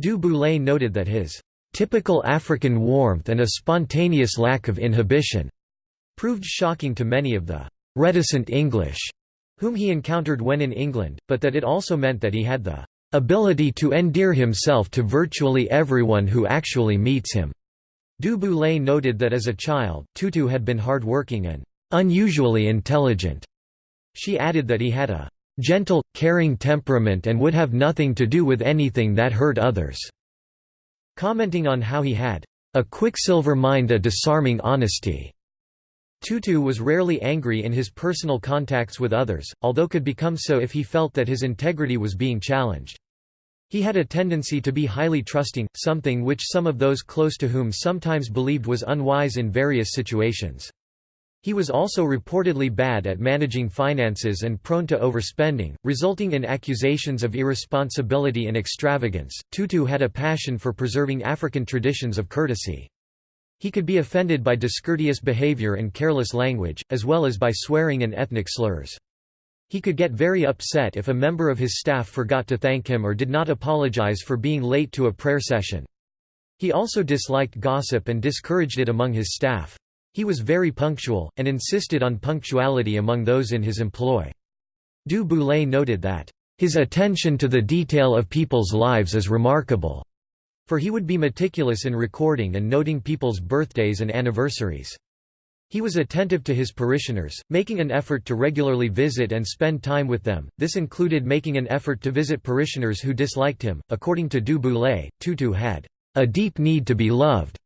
Du Boulay noted that his typical African warmth and a spontaneous lack of inhibition proved shocking to many of the reticent English whom he encountered when in England, but that it also meant that he had the ability to endear himself to virtually everyone who actually meets him. Du Boulay noted that as a child, Tutu had been hard-working and unusually intelligent. She added that he had a gentle, caring temperament and would have nothing to do with anything that hurt others. Commenting on how he had a quicksilver mind a disarming honesty. Tutu was rarely angry in his personal contacts with others, although could become so if he felt that his integrity was being challenged. He had a tendency to be highly trusting, something which some of those close to whom sometimes believed was unwise in various situations. He was also reportedly bad at managing finances and prone to overspending, resulting in accusations of irresponsibility and extravagance. Tutu had a passion for preserving African traditions of courtesy. He could be offended by discourteous behavior and careless language, as well as by swearing and ethnic slurs. He could get very upset if a member of his staff forgot to thank him or did not apologize for being late to a prayer session. He also disliked gossip and discouraged it among his staff. He was very punctual, and insisted on punctuality among those in his employ. Du Boulay noted that, "...his attention to the detail of people's lives is remarkable." For he would be meticulous in recording and noting people's birthdays and anniversaries. He was attentive to his parishioners, making an effort to regularly visit and spend time with them. This included making an effort to visit parishioners who disliked him. According to Du Boulay, Tutu had a deep need to be loved,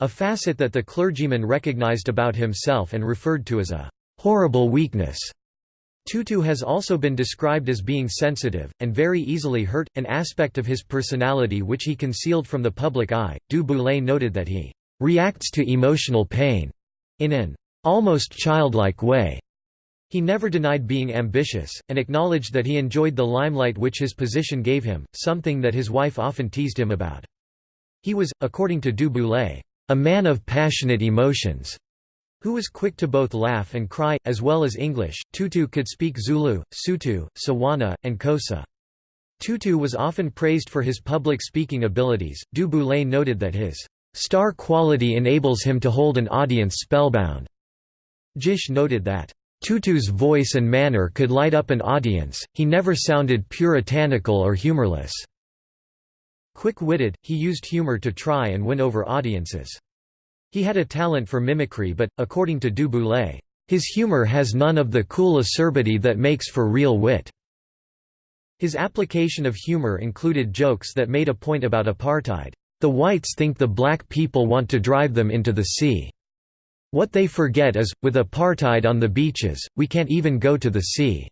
a facet that the clergyman recognized about himself and referred to as a horrible weakness. Tutu has also been described as being sensitive, and very easily hurt, an aspect of his personality which he concealed from the public eye. Du Boulay noted that he reacts to emotional pain in an almost childlike way. He never denied being ambitious, and acknowledged that he enjoyed the limelight which his position gave him, something that his wife often teased him about. He was, according to Du Boulay, a man of passionate emotions, who was quick to both laugh and cry, as well as English. Tutu could speak Zulu, Sotho, Tswana, and Xhosa. Tutu was often praised for his public speaking abilities. Du Boulay noted that his star quality enables him to hold an audience spellbound. Gish noted that Tutu's voice and manner could light up an audience, he never sounded puritanical or humorless. Quick-witted, he used humor to try and win over audiences. He had a talent for mimicry but, according to Du Boulay, his humor has none of the cool acerbity that makes for real wit. His application of humor included jokes that made a point about apartheid. The whites think the black people want to drive them into the sea. What they forget is, with apartheid on the beaches, we can't even go to the sea.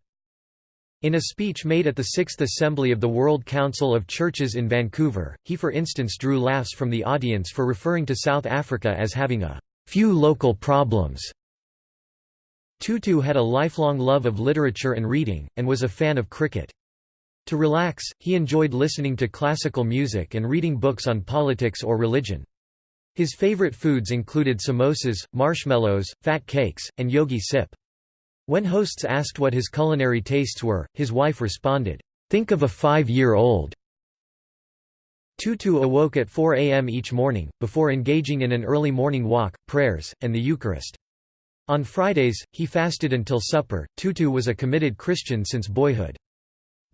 In a speech made at the Sixth Assembly of the World Council of Churches in Vancouver, he for instance drew laughs from the audience for referring to South Africa as having a few local problems. Tutu had a lifelong love of literature and reading, and was a fan of cricket. To relax, he enjoyed listening to classical music and reading books on politics or religion. His favorite foods included samosas, marshmallows, fat cakes, and yogi sip. When hosts asked what his culinary tastes were, his wife responded, "'Think of a five-year-old." Tutu awoke at 4 a.m. each morning, before engaging in an early morning walk, prayers, and the Eucharist. On Fridays, he fasted until supper. Tutu was a committed Christian since boyhood.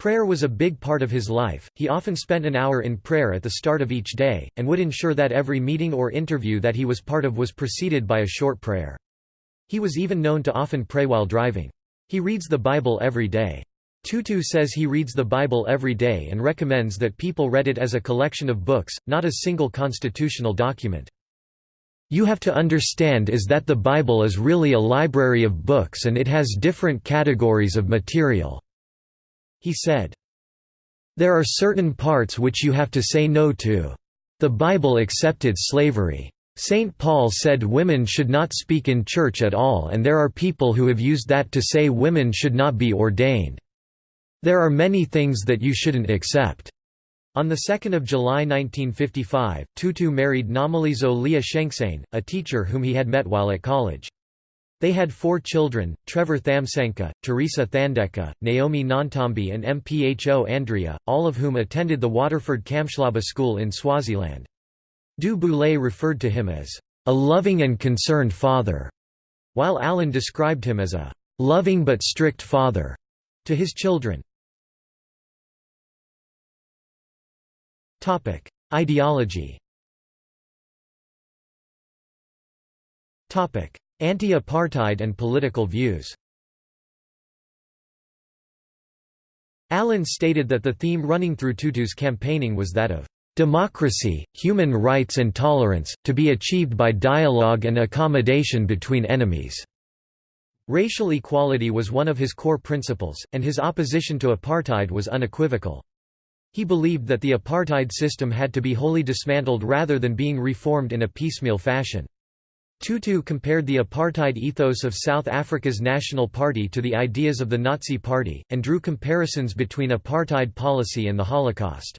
Prayer was a big part of his life, he often spent an hour in prayer at the start of each day, and would ensure that every meeting or interview that he was part of was preceded by a short prayer. He was even known to often pray while driving. He reads the Bible every day. Tutu says he reads the Bible every day and recommends that people read it as a collection of books, not a single constitutional document. You have to understand is that the Bible is really a library of books and it has different categories of material." He said. There are certain parts which you have to say no to. The Bible accepted slavery. St. Paul said women should not speak in church at all and there are people who have used that to say women should not be ordained. There are many things that you shouldn't accept." On 2 July 1955, Tutu married Nomalizo Leah a teacher whom he had met while at college. They had four children, Trevor Thamsanqa, Teresa Thandeka, Naomi Nontombi and Mpho Andrea, all of whom attended the Waterford Kamhlaba School in Swaziland. Du Boulay referred to him as a loving and concerned father, while Allen described him as a loving but strict father to his children. Ideology. Anti-apartheid and political views. Allen stated that the theme running through Tutu's campaigning was that of democracy, human rights and tolerance, to be achieved by dialogue and accommodation between enemies." Racial equality was one of his core principles, and his opposition to apartheid was unequivocal. He believed that the apartheid system had to be wholly dismantled rather than being reformed in a piecemeal fashion. Tutu compared the apartheid ethos of South Africa's National Party to the ideas of the Nazi Party, and drew comparisons between apartheid policy and the Holocaust.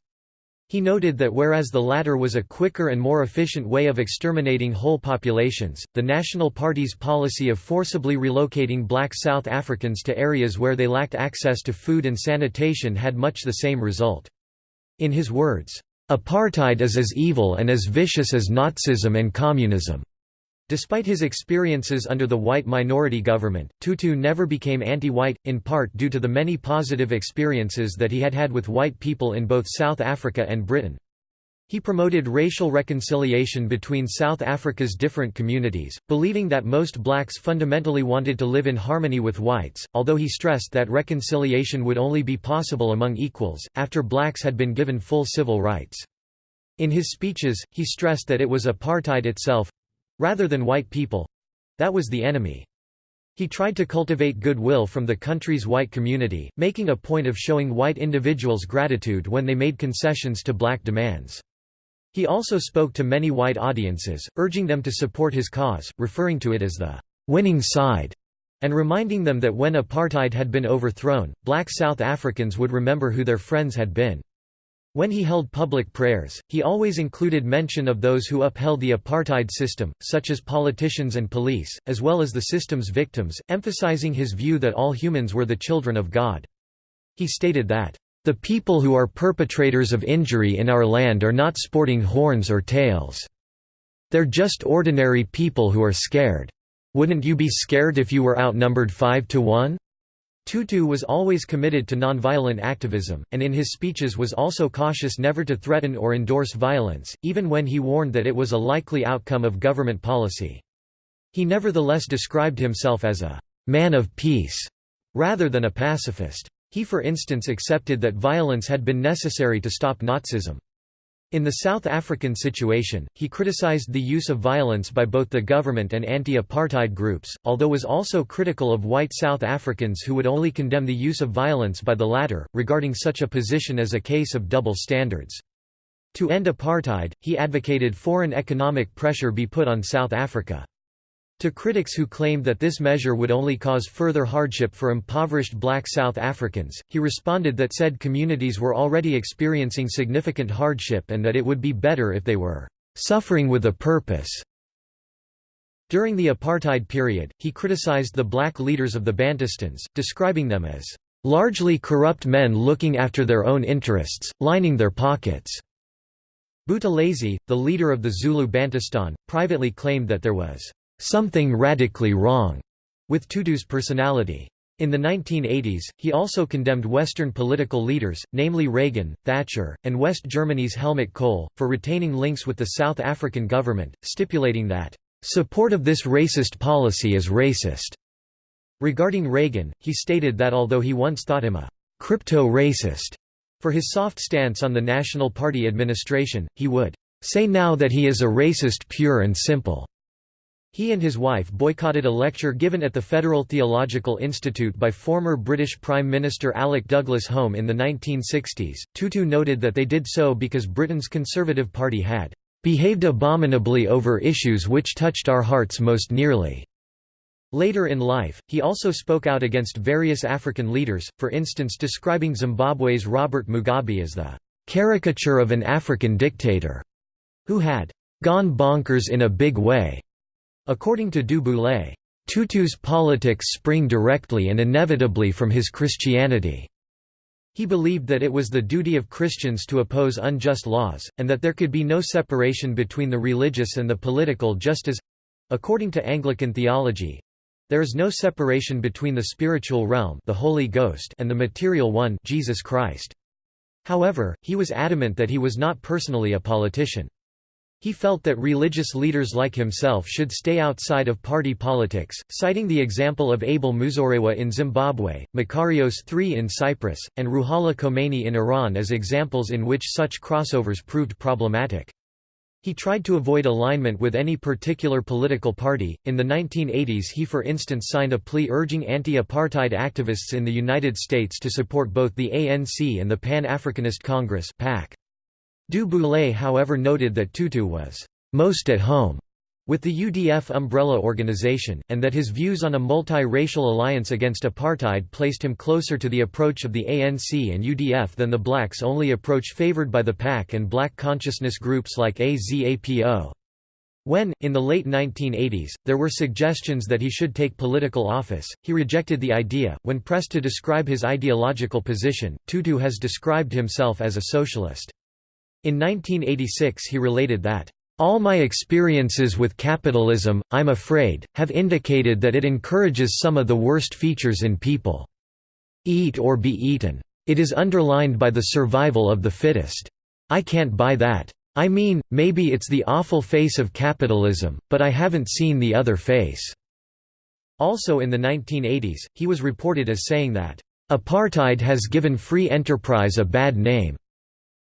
He noted that whereas the latter was a quicker and more efficient way of exterminating whole populations, the National Party's policy of forcibly relocating black South Africans to areas where they lacked access to food and sanitation had much the same result. In his words, "...apartheid is as evil and as vicious as Nazism and communism." Despite his experiences under the white minority government, Tutu never became anti-white, in part due to the many positive experiences that he had had with white people in both South Africa and Britain. He promoted racial reconciliation between South Africa's different communities, believing that most blacks fundamentally wanted to live in harmony with whites, although he stressed that reconciliation would only be possible among equals, after blacks had been given full civil rights. In his speeches, he stressed that it was apartheid itself, rather than white people that was the enemy. He tried to cultivate goodwill from the country's white community, making a point of showing white individuals gratitude when they made concessions to black demands. He also spoke to many white audiences, urging them to support his cause, referring to it as the winning side, and reminding them that when apartheid had been overthrown, black South Africans would remember who their friends had been. When he held public prayers, he always included mention of those who upheld the apartheid system, such as politicians and police, as well as the system's victims, emphasizing his view that all humans were the children of God. He stated that, "...the people who are perpetrators of injury in our land are not sporting horns or tails. They're just ordinary people who are scared. Wouldn't you be scared if you were outnumbered five to one?" Tutu was always committed to nonviolent activism, and in his speeches was also cautious never to threaten or endorse violence, even when he warned that it was a likely outcome of government policy. He nevertheless described himself as a «man of peace» rather than a pacifist. He for instance accepted that violence had been necessary to stop Nazism. In the South African situation, he criticized the use of violence by both the government and anti-apartheid groups, although he was also critical of white South Africans who would only condemn the use of violence by the latter, regarding such a position as a case of double standards. To end apartheid, he advocated foreign economic pressure be put on South Africa. To critics who claimed that this measure would only cause further hardship for impoverished black South Africans, he responded that said communities were already experiencing significant hardship and that it would be better if they were "...suffering with a purpose." During the apartheid period, he criticized the black leaders of the Bantustans, describing them as "...largely corrupt men looking after their own interests, lining their pockets." Buthelezi, the leader of the Zulu Bantustan, privately claimed that there was something radically wrong with Tutu's personality. In the 1980s, he also condemned Western political leaders, namely Reagan, Thatcher, and West Germany's Helmut Kohl, for retaining links with the South African government, stipulating that, "...support of this racist policy is racist." Regarding Reagan, he stated that although he once thought him a «crypto-racist» for his soft stance on the National Party administration, he would «say now that he is a racist pure and simple." He and his wife boycotted a lecture given at the Federal Theological Institute by former British Prime Minister Alec Douglas Home in the 1960s. Tutu noted that they did so because Britain's Conservative Party had behaved abominably over issues which touched our hearts most nearly. Later in life, he also spoke out against various African leaders, for instance describing Zimbabwe's Robert Mugabe as the caricature of an African dictator, who had gone bonkers in a big way. According to Du Boulay, Tutu's politics spring directly and inevitably from his Christianity. He believed that it was the duty of Christians to oppose unjust laws, and that there could be no separation between the religious and the political just as—according to Anglican theology—there is no separation between the spiritual realm the Holy Ghost and the material one Jesus Christ. However, he was adamant that he was not personally a politician. He felt that religious leaders like himself should stay outside of party politics, citing the example of Abel Muzorewa in Zimbabwe, Makarios III in Cyprus, and Ruhollah Khomeini in Iran as examples in which such crossovers proved problematic. He tried to avoid alignment with any particular political party. In the 1980s, he for instance signed a plea urging anti apartheid activists in the United States to support both the ANC and the Pan Africanist Congress. PAC. Du Boulay however noted that Tutu was «most at home» with the UDF umbrella organization, and that his views on a multi-racial alliance against apartheid placed him closer to the approach of the ANC and UDF than the blacks-only approach favored by the PAC and black consciousness groups like AZAPO. When, in the late 1980s, there were suggestions that he should take political office, he rejected the idea. When pressed to describe his ideological position, Tutu has described himself as a socialist. In 1986 he related that, "...all my experiences with capitalism, I'm afraid, have indicated that it encourages some of the worst features in people. Eat or be eaten. It is underlined by the survival of the fittest. I can't buy that. I mean, maybe it's the awful face of capitalism, but I haven't seen the other face." Also in the 1980s, he was reported as saying that, "...apartheid has given free enterprise a bad name."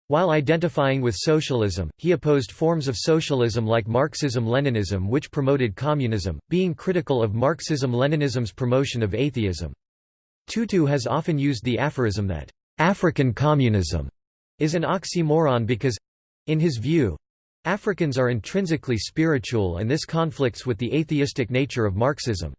While identifying with socialism, he opposed forms of socialism like Marxism-Leninism which promoted communism, being critical of Marxism-Leninism's promotion of atheism. Tutu has often used the aphorism that, "...African communism," is an oxymoron because—in his view—Africans are intrinsically spiritual and this conflicts with the atheistic nature of Marxism.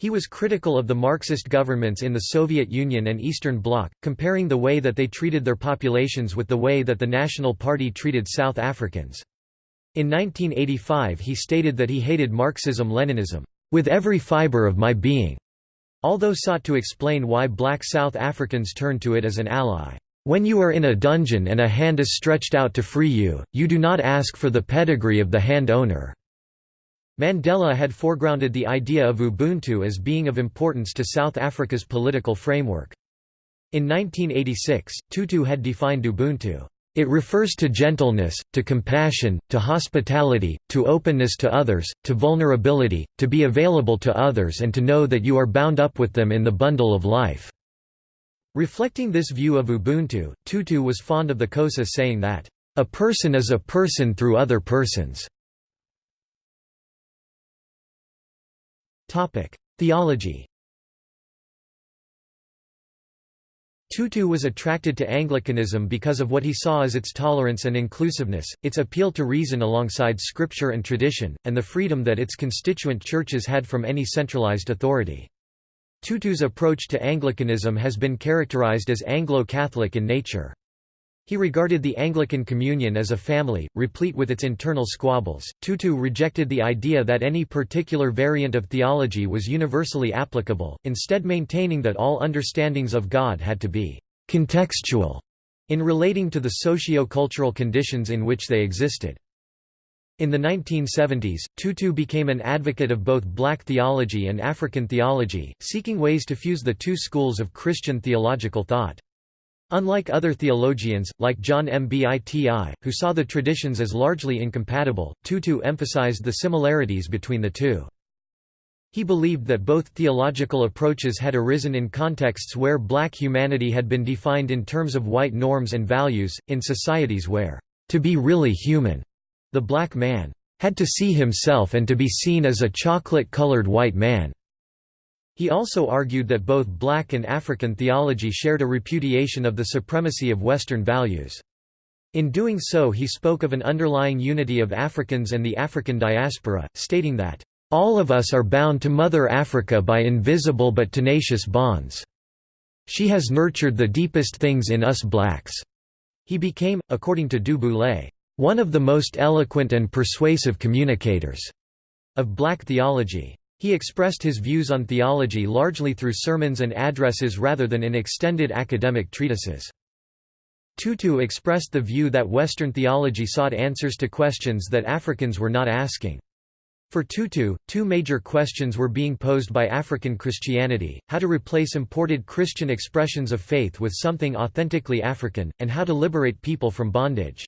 He was critical of the Marxist governments in the Soviet Union and Eastern Bloc, comparing the way that they treated their populations with the way that the National Party treated South Africans. In 1985 he stated that he hated Marxism-Leninism, "...with every fiber of my being", although sought to explain why black South Africans turned to it as an ally. When you are in a dungeon and a hand is stretched out to free you, you do not ask for the pedigree of the hand owner. Mandela had foregrounded the idea of Ubuntu as being of importance to South Africa's political framework. In 1986, Tutu had defined Ubuntu, "...it refers to gentleness, to compassion, to hospitality, to openness to others, to vulnerability, to be available to others and to know that you are bound up with them in the bundle of life." Reflecting this view of Ubuntu, Tutu was fond of the Xhosa saying that, "...a person is a person through other persons." Theology Tutu was attracted to Anglicanism because of what he saw as its tolerance and inclusiveness, its appeal to reason alongside scripture and tradition, and the freedom that its constituent churches had from any centralized authority. Tutu's approach to Anglicanism has been characterized as Anglo-Catholic in nature. He regarded the Anglican Communion as a family, replete with its internal squabbles. Tutu rejected the idea that any particular variant of theology was universally applicable, instead maintaining that all understandings of God had to be contextual in relating to the socio-cultural conditions in which they existed. In the 1970s, Tutu became an advocate of both black theology and African theology, seeking ways to fuse the two schools of Christian theological thought. Unlike other theologians, like John Mbiti, who saw the traditions as largely incompatible, Tutu emphasized the similarities between the two. He believed that both theological approaches had arisen in contexts where black humanity had been defined in terms of white norms and values, in societies where, to be really human, the black man had to see himself and to be seen as a chocolate-colored white man. He also argued that both black and African theology shared a repudiation of the supremacy of Western values. In doing so he spoke of an underlying unity of Africans and the African diaspora, stating that, "...all of us are bound to Mother Africa by invisible but tenacious bonds. She has nurtured the deepest things in us blacks." He became, according to Du Boulay, "...one of the most eloquent and persuasive communicators." of black theology. He expressed his views on theology largely through sermons and addresses rather than in extended academic treatises. Tutu expressed the view that Western theology sought answers to questions that Africans were not asking. For Tutu, two major questions were being posed by African Christianity, how to replace imported Christian expressions of faith with something authentically African, and how to liberate people from bondage.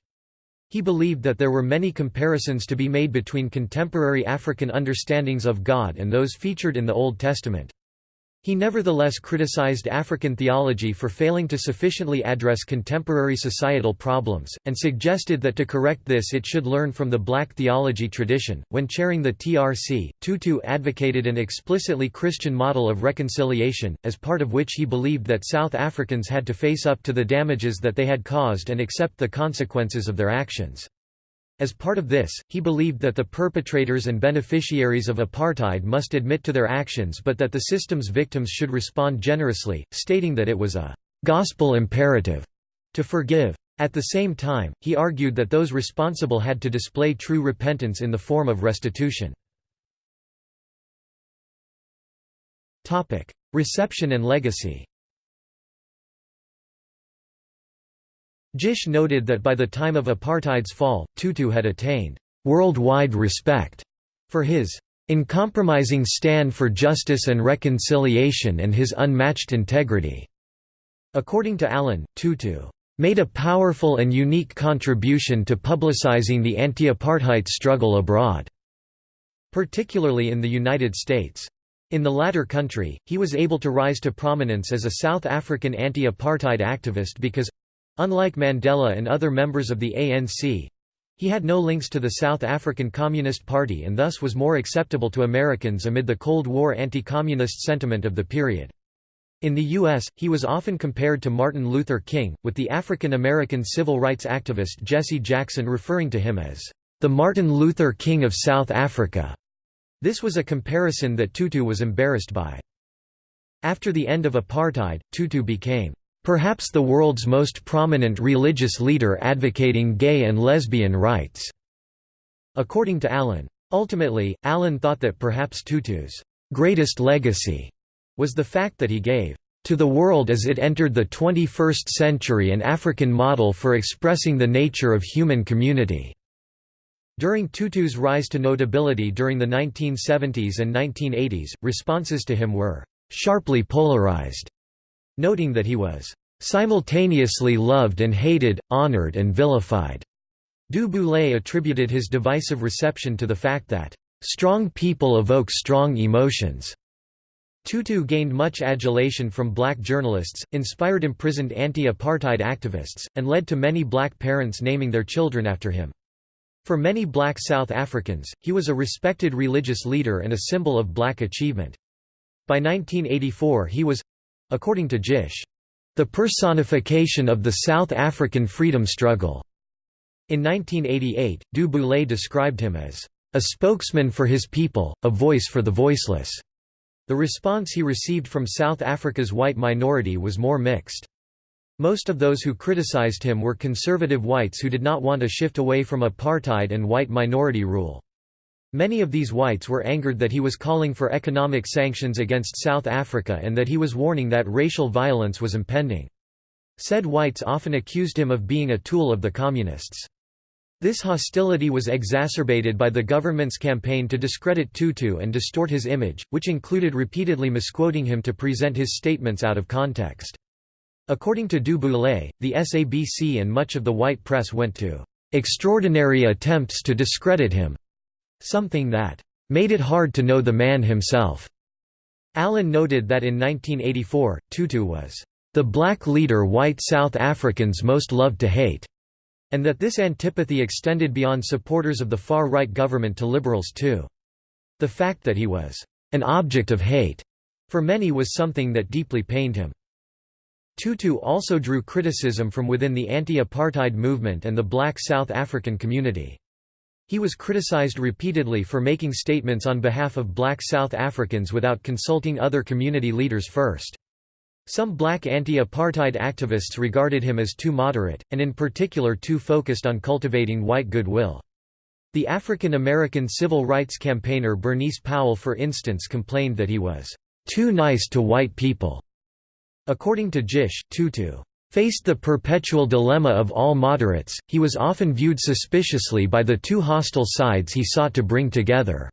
He believed that there were many comparisons to be made between contemporary African understandings of God and those featured in the Old Testament. He nevertheless criticized African theology for failing to sufficiently address contemporary societal problems, and suggested that to correct this it should learn from the black theology tradition. When chairing the TRC, Tutu advocated an explicitly Christian model of reconciliation, as part of which he believed that South Africans had to face up to the damages that they had caused and accept the consequences of their actions. As part of this, he believed that the perpetrators and beneficiaries of apartheid must admit to their actions but that the system's victims should respond generously, stating that it was a «gospel imperative» to forgive. At the same time, he argued that those responsible had to display true repentance in the form of restitution. Reception and legacy Gish noted that by the time of apartheid's fall, Tutu had attained worldwide respect for his uncompromising stand for justice and reconciliation and his unmatched integrity. According to Allen, Tutu made a powerful and unique contribution to publicizing the anti-apartheid struggle abroad, particularly in the United States. In the latter country, he was able to rise to prominence as a South African anti-apartheid activist because, Unlike Mandela and other members of the ANC, he had no links to the South African Communist Party and thus was more acceptable to Americans amid the Cold War anti-communist sentiment of the period. In the U.S., he was often compared to Martin Luther King, with the African-American civil rights activist Jesse Jackson referring to him as, "...the Martin Luther King of South Africa." This was a comparison that Tutu was embarrassed by. After the end of apartheid, Tutu became Perhaps the world's most prominent religious leader advocating gay and lesbian rights." According to Allen. Ultimately, Allen thought that perhaps Tutu's greatest legacy was the fact that he gave to the world as it entered the 21st century an African model for expressing the nature of human community." During Tutu's rise to notability during the 1970s and 1980s, responses to him were «sharply polarized», noting that he was simultaneously loved and hated, honored and vilified. Du Boulay attributed his divisive reception to the fact that strong people evoke strong emotions. Tutu gained much adulation from black journalists, inspired imprisoned anti-apartheid activists, and led to many black parents naming their children after him. For many black South Africans, he was a respected religious leader and a symbol of black achievement. By 1984 he was according to Gish, the personification of the South African freedom struggle. In 1988, Du Boulay described him as a spokesman for his people, a voice for the voiceless. The response he received from South Africa's white minority was more mixed. Most of those who criticized him were conservative whites who did not want a shift away from apartheid and white minority rule. Many of these whites were angered that he was calling for economic sanctions against South Africa and that he was warning that racial violence was impending. Said whites often accused him of being a tool of the Communists. This hostility was exacerbated by the government's campaign to discredit Tutu and distort his image, which included repeatedly misquoting him to present his statements out of context. According to Du Boulay, the SABC and much of the white press went to extraordinary attempts to discredit him, something that made it hard to know the man himself. Allen noted that in 1984, Tutu was the black leader white South Africans most loved to hate, and that this antipathy extended beyond supporters of the far-right government to liberals too. The fact that he was an object of hate for many was something that deeply pained him. Tutu also drew criticism from within the anti-apartheid movement and the black South African community. He was criticized repeatedly for making statements on behalf of black South Africans without consulting other community leaders first. Some black anti-apartheid activists regarded him as too moderate, and in particular too focused on cultivating white goodwill. The African American civil rights campaigner Bernice Powell for instance complained that he was, "...too nice to white people." According to Gish, Tutu faced the perpetual dilemma of all moderates, he was often viewed suspiciously by the two hostile sides he sought to bring together.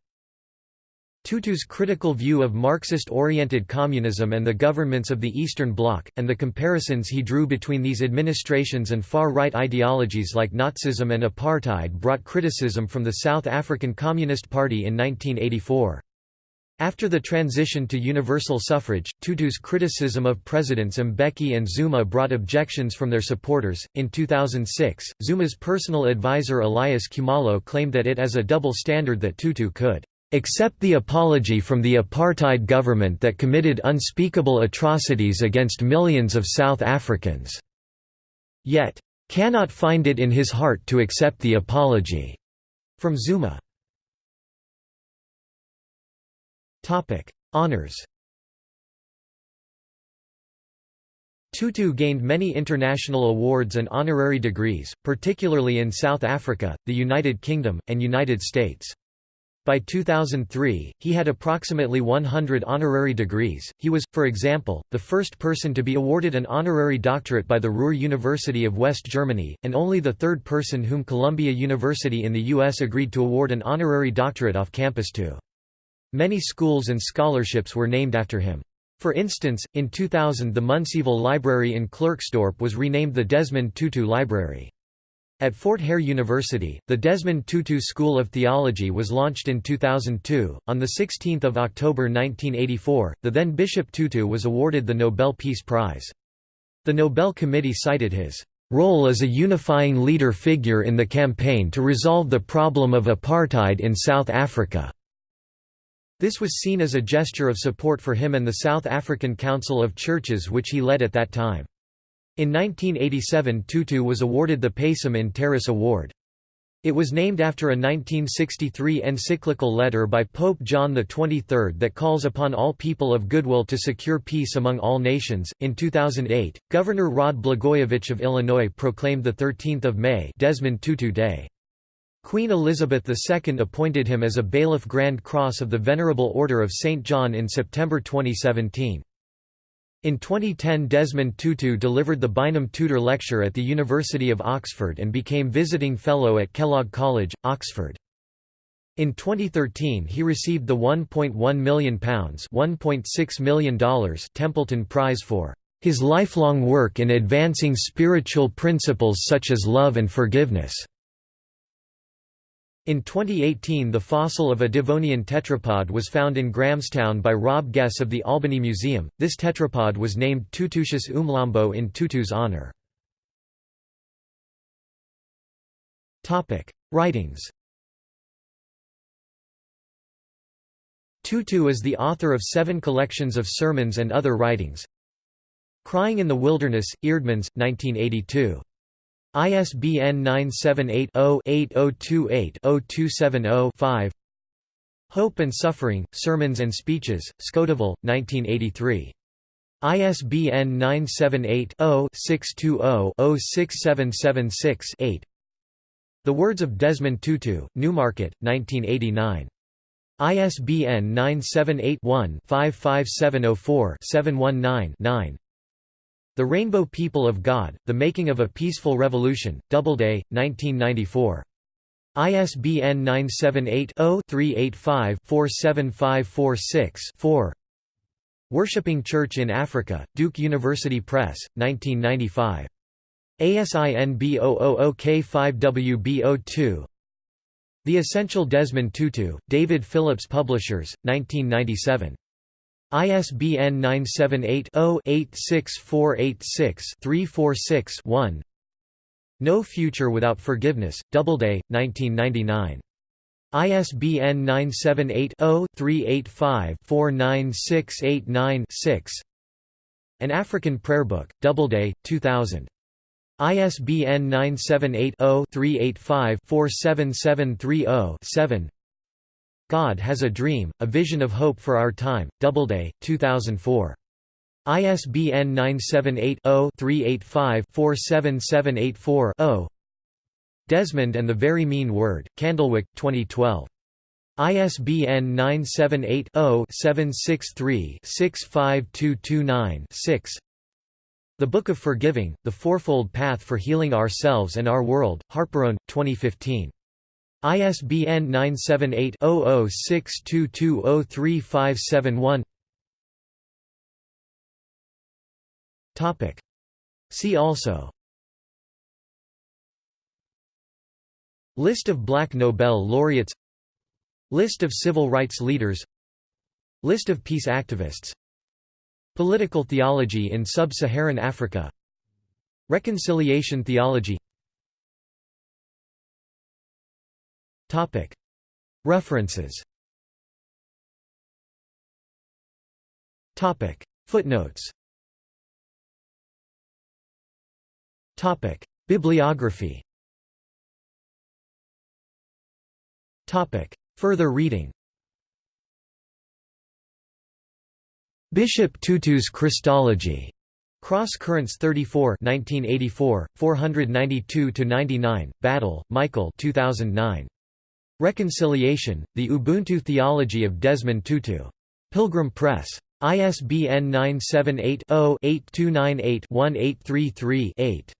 Tutu's critical view of Marxist-oriented communism and the governments of the Eastern Bloc, and the comparisons he drew between these administrations and far-right ideologies like Nazism and apartheid brought criticism from the South African Communist Party in 1984. After the transition to universal suffrage, Tutu's criticism of Presidents Mbeki and Zuma brought objections from their supporters. In 2006, Zuma's personal advisor Elias Khumalo claimed that it as a double standard that Tutu could accept the apology from the apartheid government that committed unspeakable atrocities against millions of South Africans, yet, cannot find it in his heart to accept the apology." From Zuma. Honours Tutu gained many international awards and honorary degrees, particularly in South Africa, the United Kingdom, and United States. By 2003, he had approximately 100 honorary degrees. He was, for example, the first person to be awarded an honorary doctorate by the Ruhr University of West Germany, and only the third person whom Columbia University in the U.S. agreed to award an honorary doctorate off campus to. Many schools and scholarships were named after him. For instance, in 2000 the Munsieville Library in Klerksdorp was renamed the Desmond Tutu Library. At Fort Hare University, the Desmond Tutu School of Theology was launched in 2002. On 16 October 1984, the then Bishop Tutu was awarded the Nobel Peace Prize. The Nobel Committee cited his role as a unifying leader figure in the campaign to resolve the problem of apartheid in South Africa. This was seen as a gesture of support for him and the South African Council of Churches which he led at that time. In 1987 Tutu was awarded the Pacem in Terris Award. It was named after a 1963 encyclical letter by Pope John XXIII that calls upon all people of goodwill to secure peace among all nations. In 2008, Governor Rod Blagojevich of Illinois proclaimed the 13th of May Desmond Tutu Day. Queen Elizabeth II appointed him as a Bailiff Grand Cross of the Venerable Order of St. John in September 2017. In 2010 Desmond Tutu delivered the Bynum Tudor Lecture at the University of Oxford and became Visiting Fellow at Kellogg College, Oxford. In 2013 he received the £1.1 million $1.6 million Templeton Prize for his lifelong work in advancing spiritual principles such as love and forgiveness. In 2018 the fossil of a Devonian tetrapod was found in Grahamstown by Rob Gess of the Albany Museum. This tetrapod was named Tutusius umlambo in Tutu's honor. Writings Tutu is the author of seven collections of sermons and other writings. Crying in the Wilderness, Eerdmans, 1982. ISBN 978-0-8028-0270-5 Hope and Suffering, Sermons and Speeches, Skotaville, 1983. ISBN 978-0-620-06776-8 The Words of Desmond Tutu, Newmarket, 1989. ISBN 978 one 55704 719 9 the Rainbow People of God, The Making of a Peaceful Revolution, Doubleday, 1994. ISBN 978-0-385-47546-4 Worshipping Church in Africa, Duke University Press, 1995. ASIN B000K5WB02 The Essential Desmond Tutu, David Phillips Publishers, 1997. ISBN 978-0-86486-346-1 No Future Without Forgiveness, Doubleday, 1999. ISBN 978-0-385-49689-6 An African Prayer Book, Doubleday, 2000. ISBN 978 0 385 47730 7 God Has a Dream, A Vision of Hope for Our Time, Doubleday, 2004. ISBN 978-0-385-47784-0 Desmond and the Very Mean Word, Candlewick, 2012. ISBN 978-0-763-65229-6 The Book of Forgiving, The Fourfold Path for Healing Ourselves and Our World, Harperone, 2015. ISBN 978-0062203571 See also. List of Black Nobel laureates. List of civil rights leaders. List of peace activists. Political theology in sub-Saharan Africa. Reconciliation theology References. Footnotes. Bibliography. Further reading. Bishop Tutu's Christology. Cross Currents 34 1984, 492–99, Battle, Michael 2009. Reconciliation, The Ubuntu Theology of Desmond Tutu. Pilgrim Press. ISBN 978-0-8298-1833-8.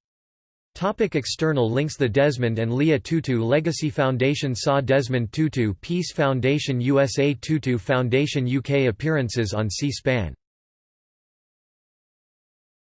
Topic external links The Desmond and Leah Tutu Legacy Foundation saw Desmond Tutu Peace Foundation USA Tutu Foundation UK Appearances on C-SPAN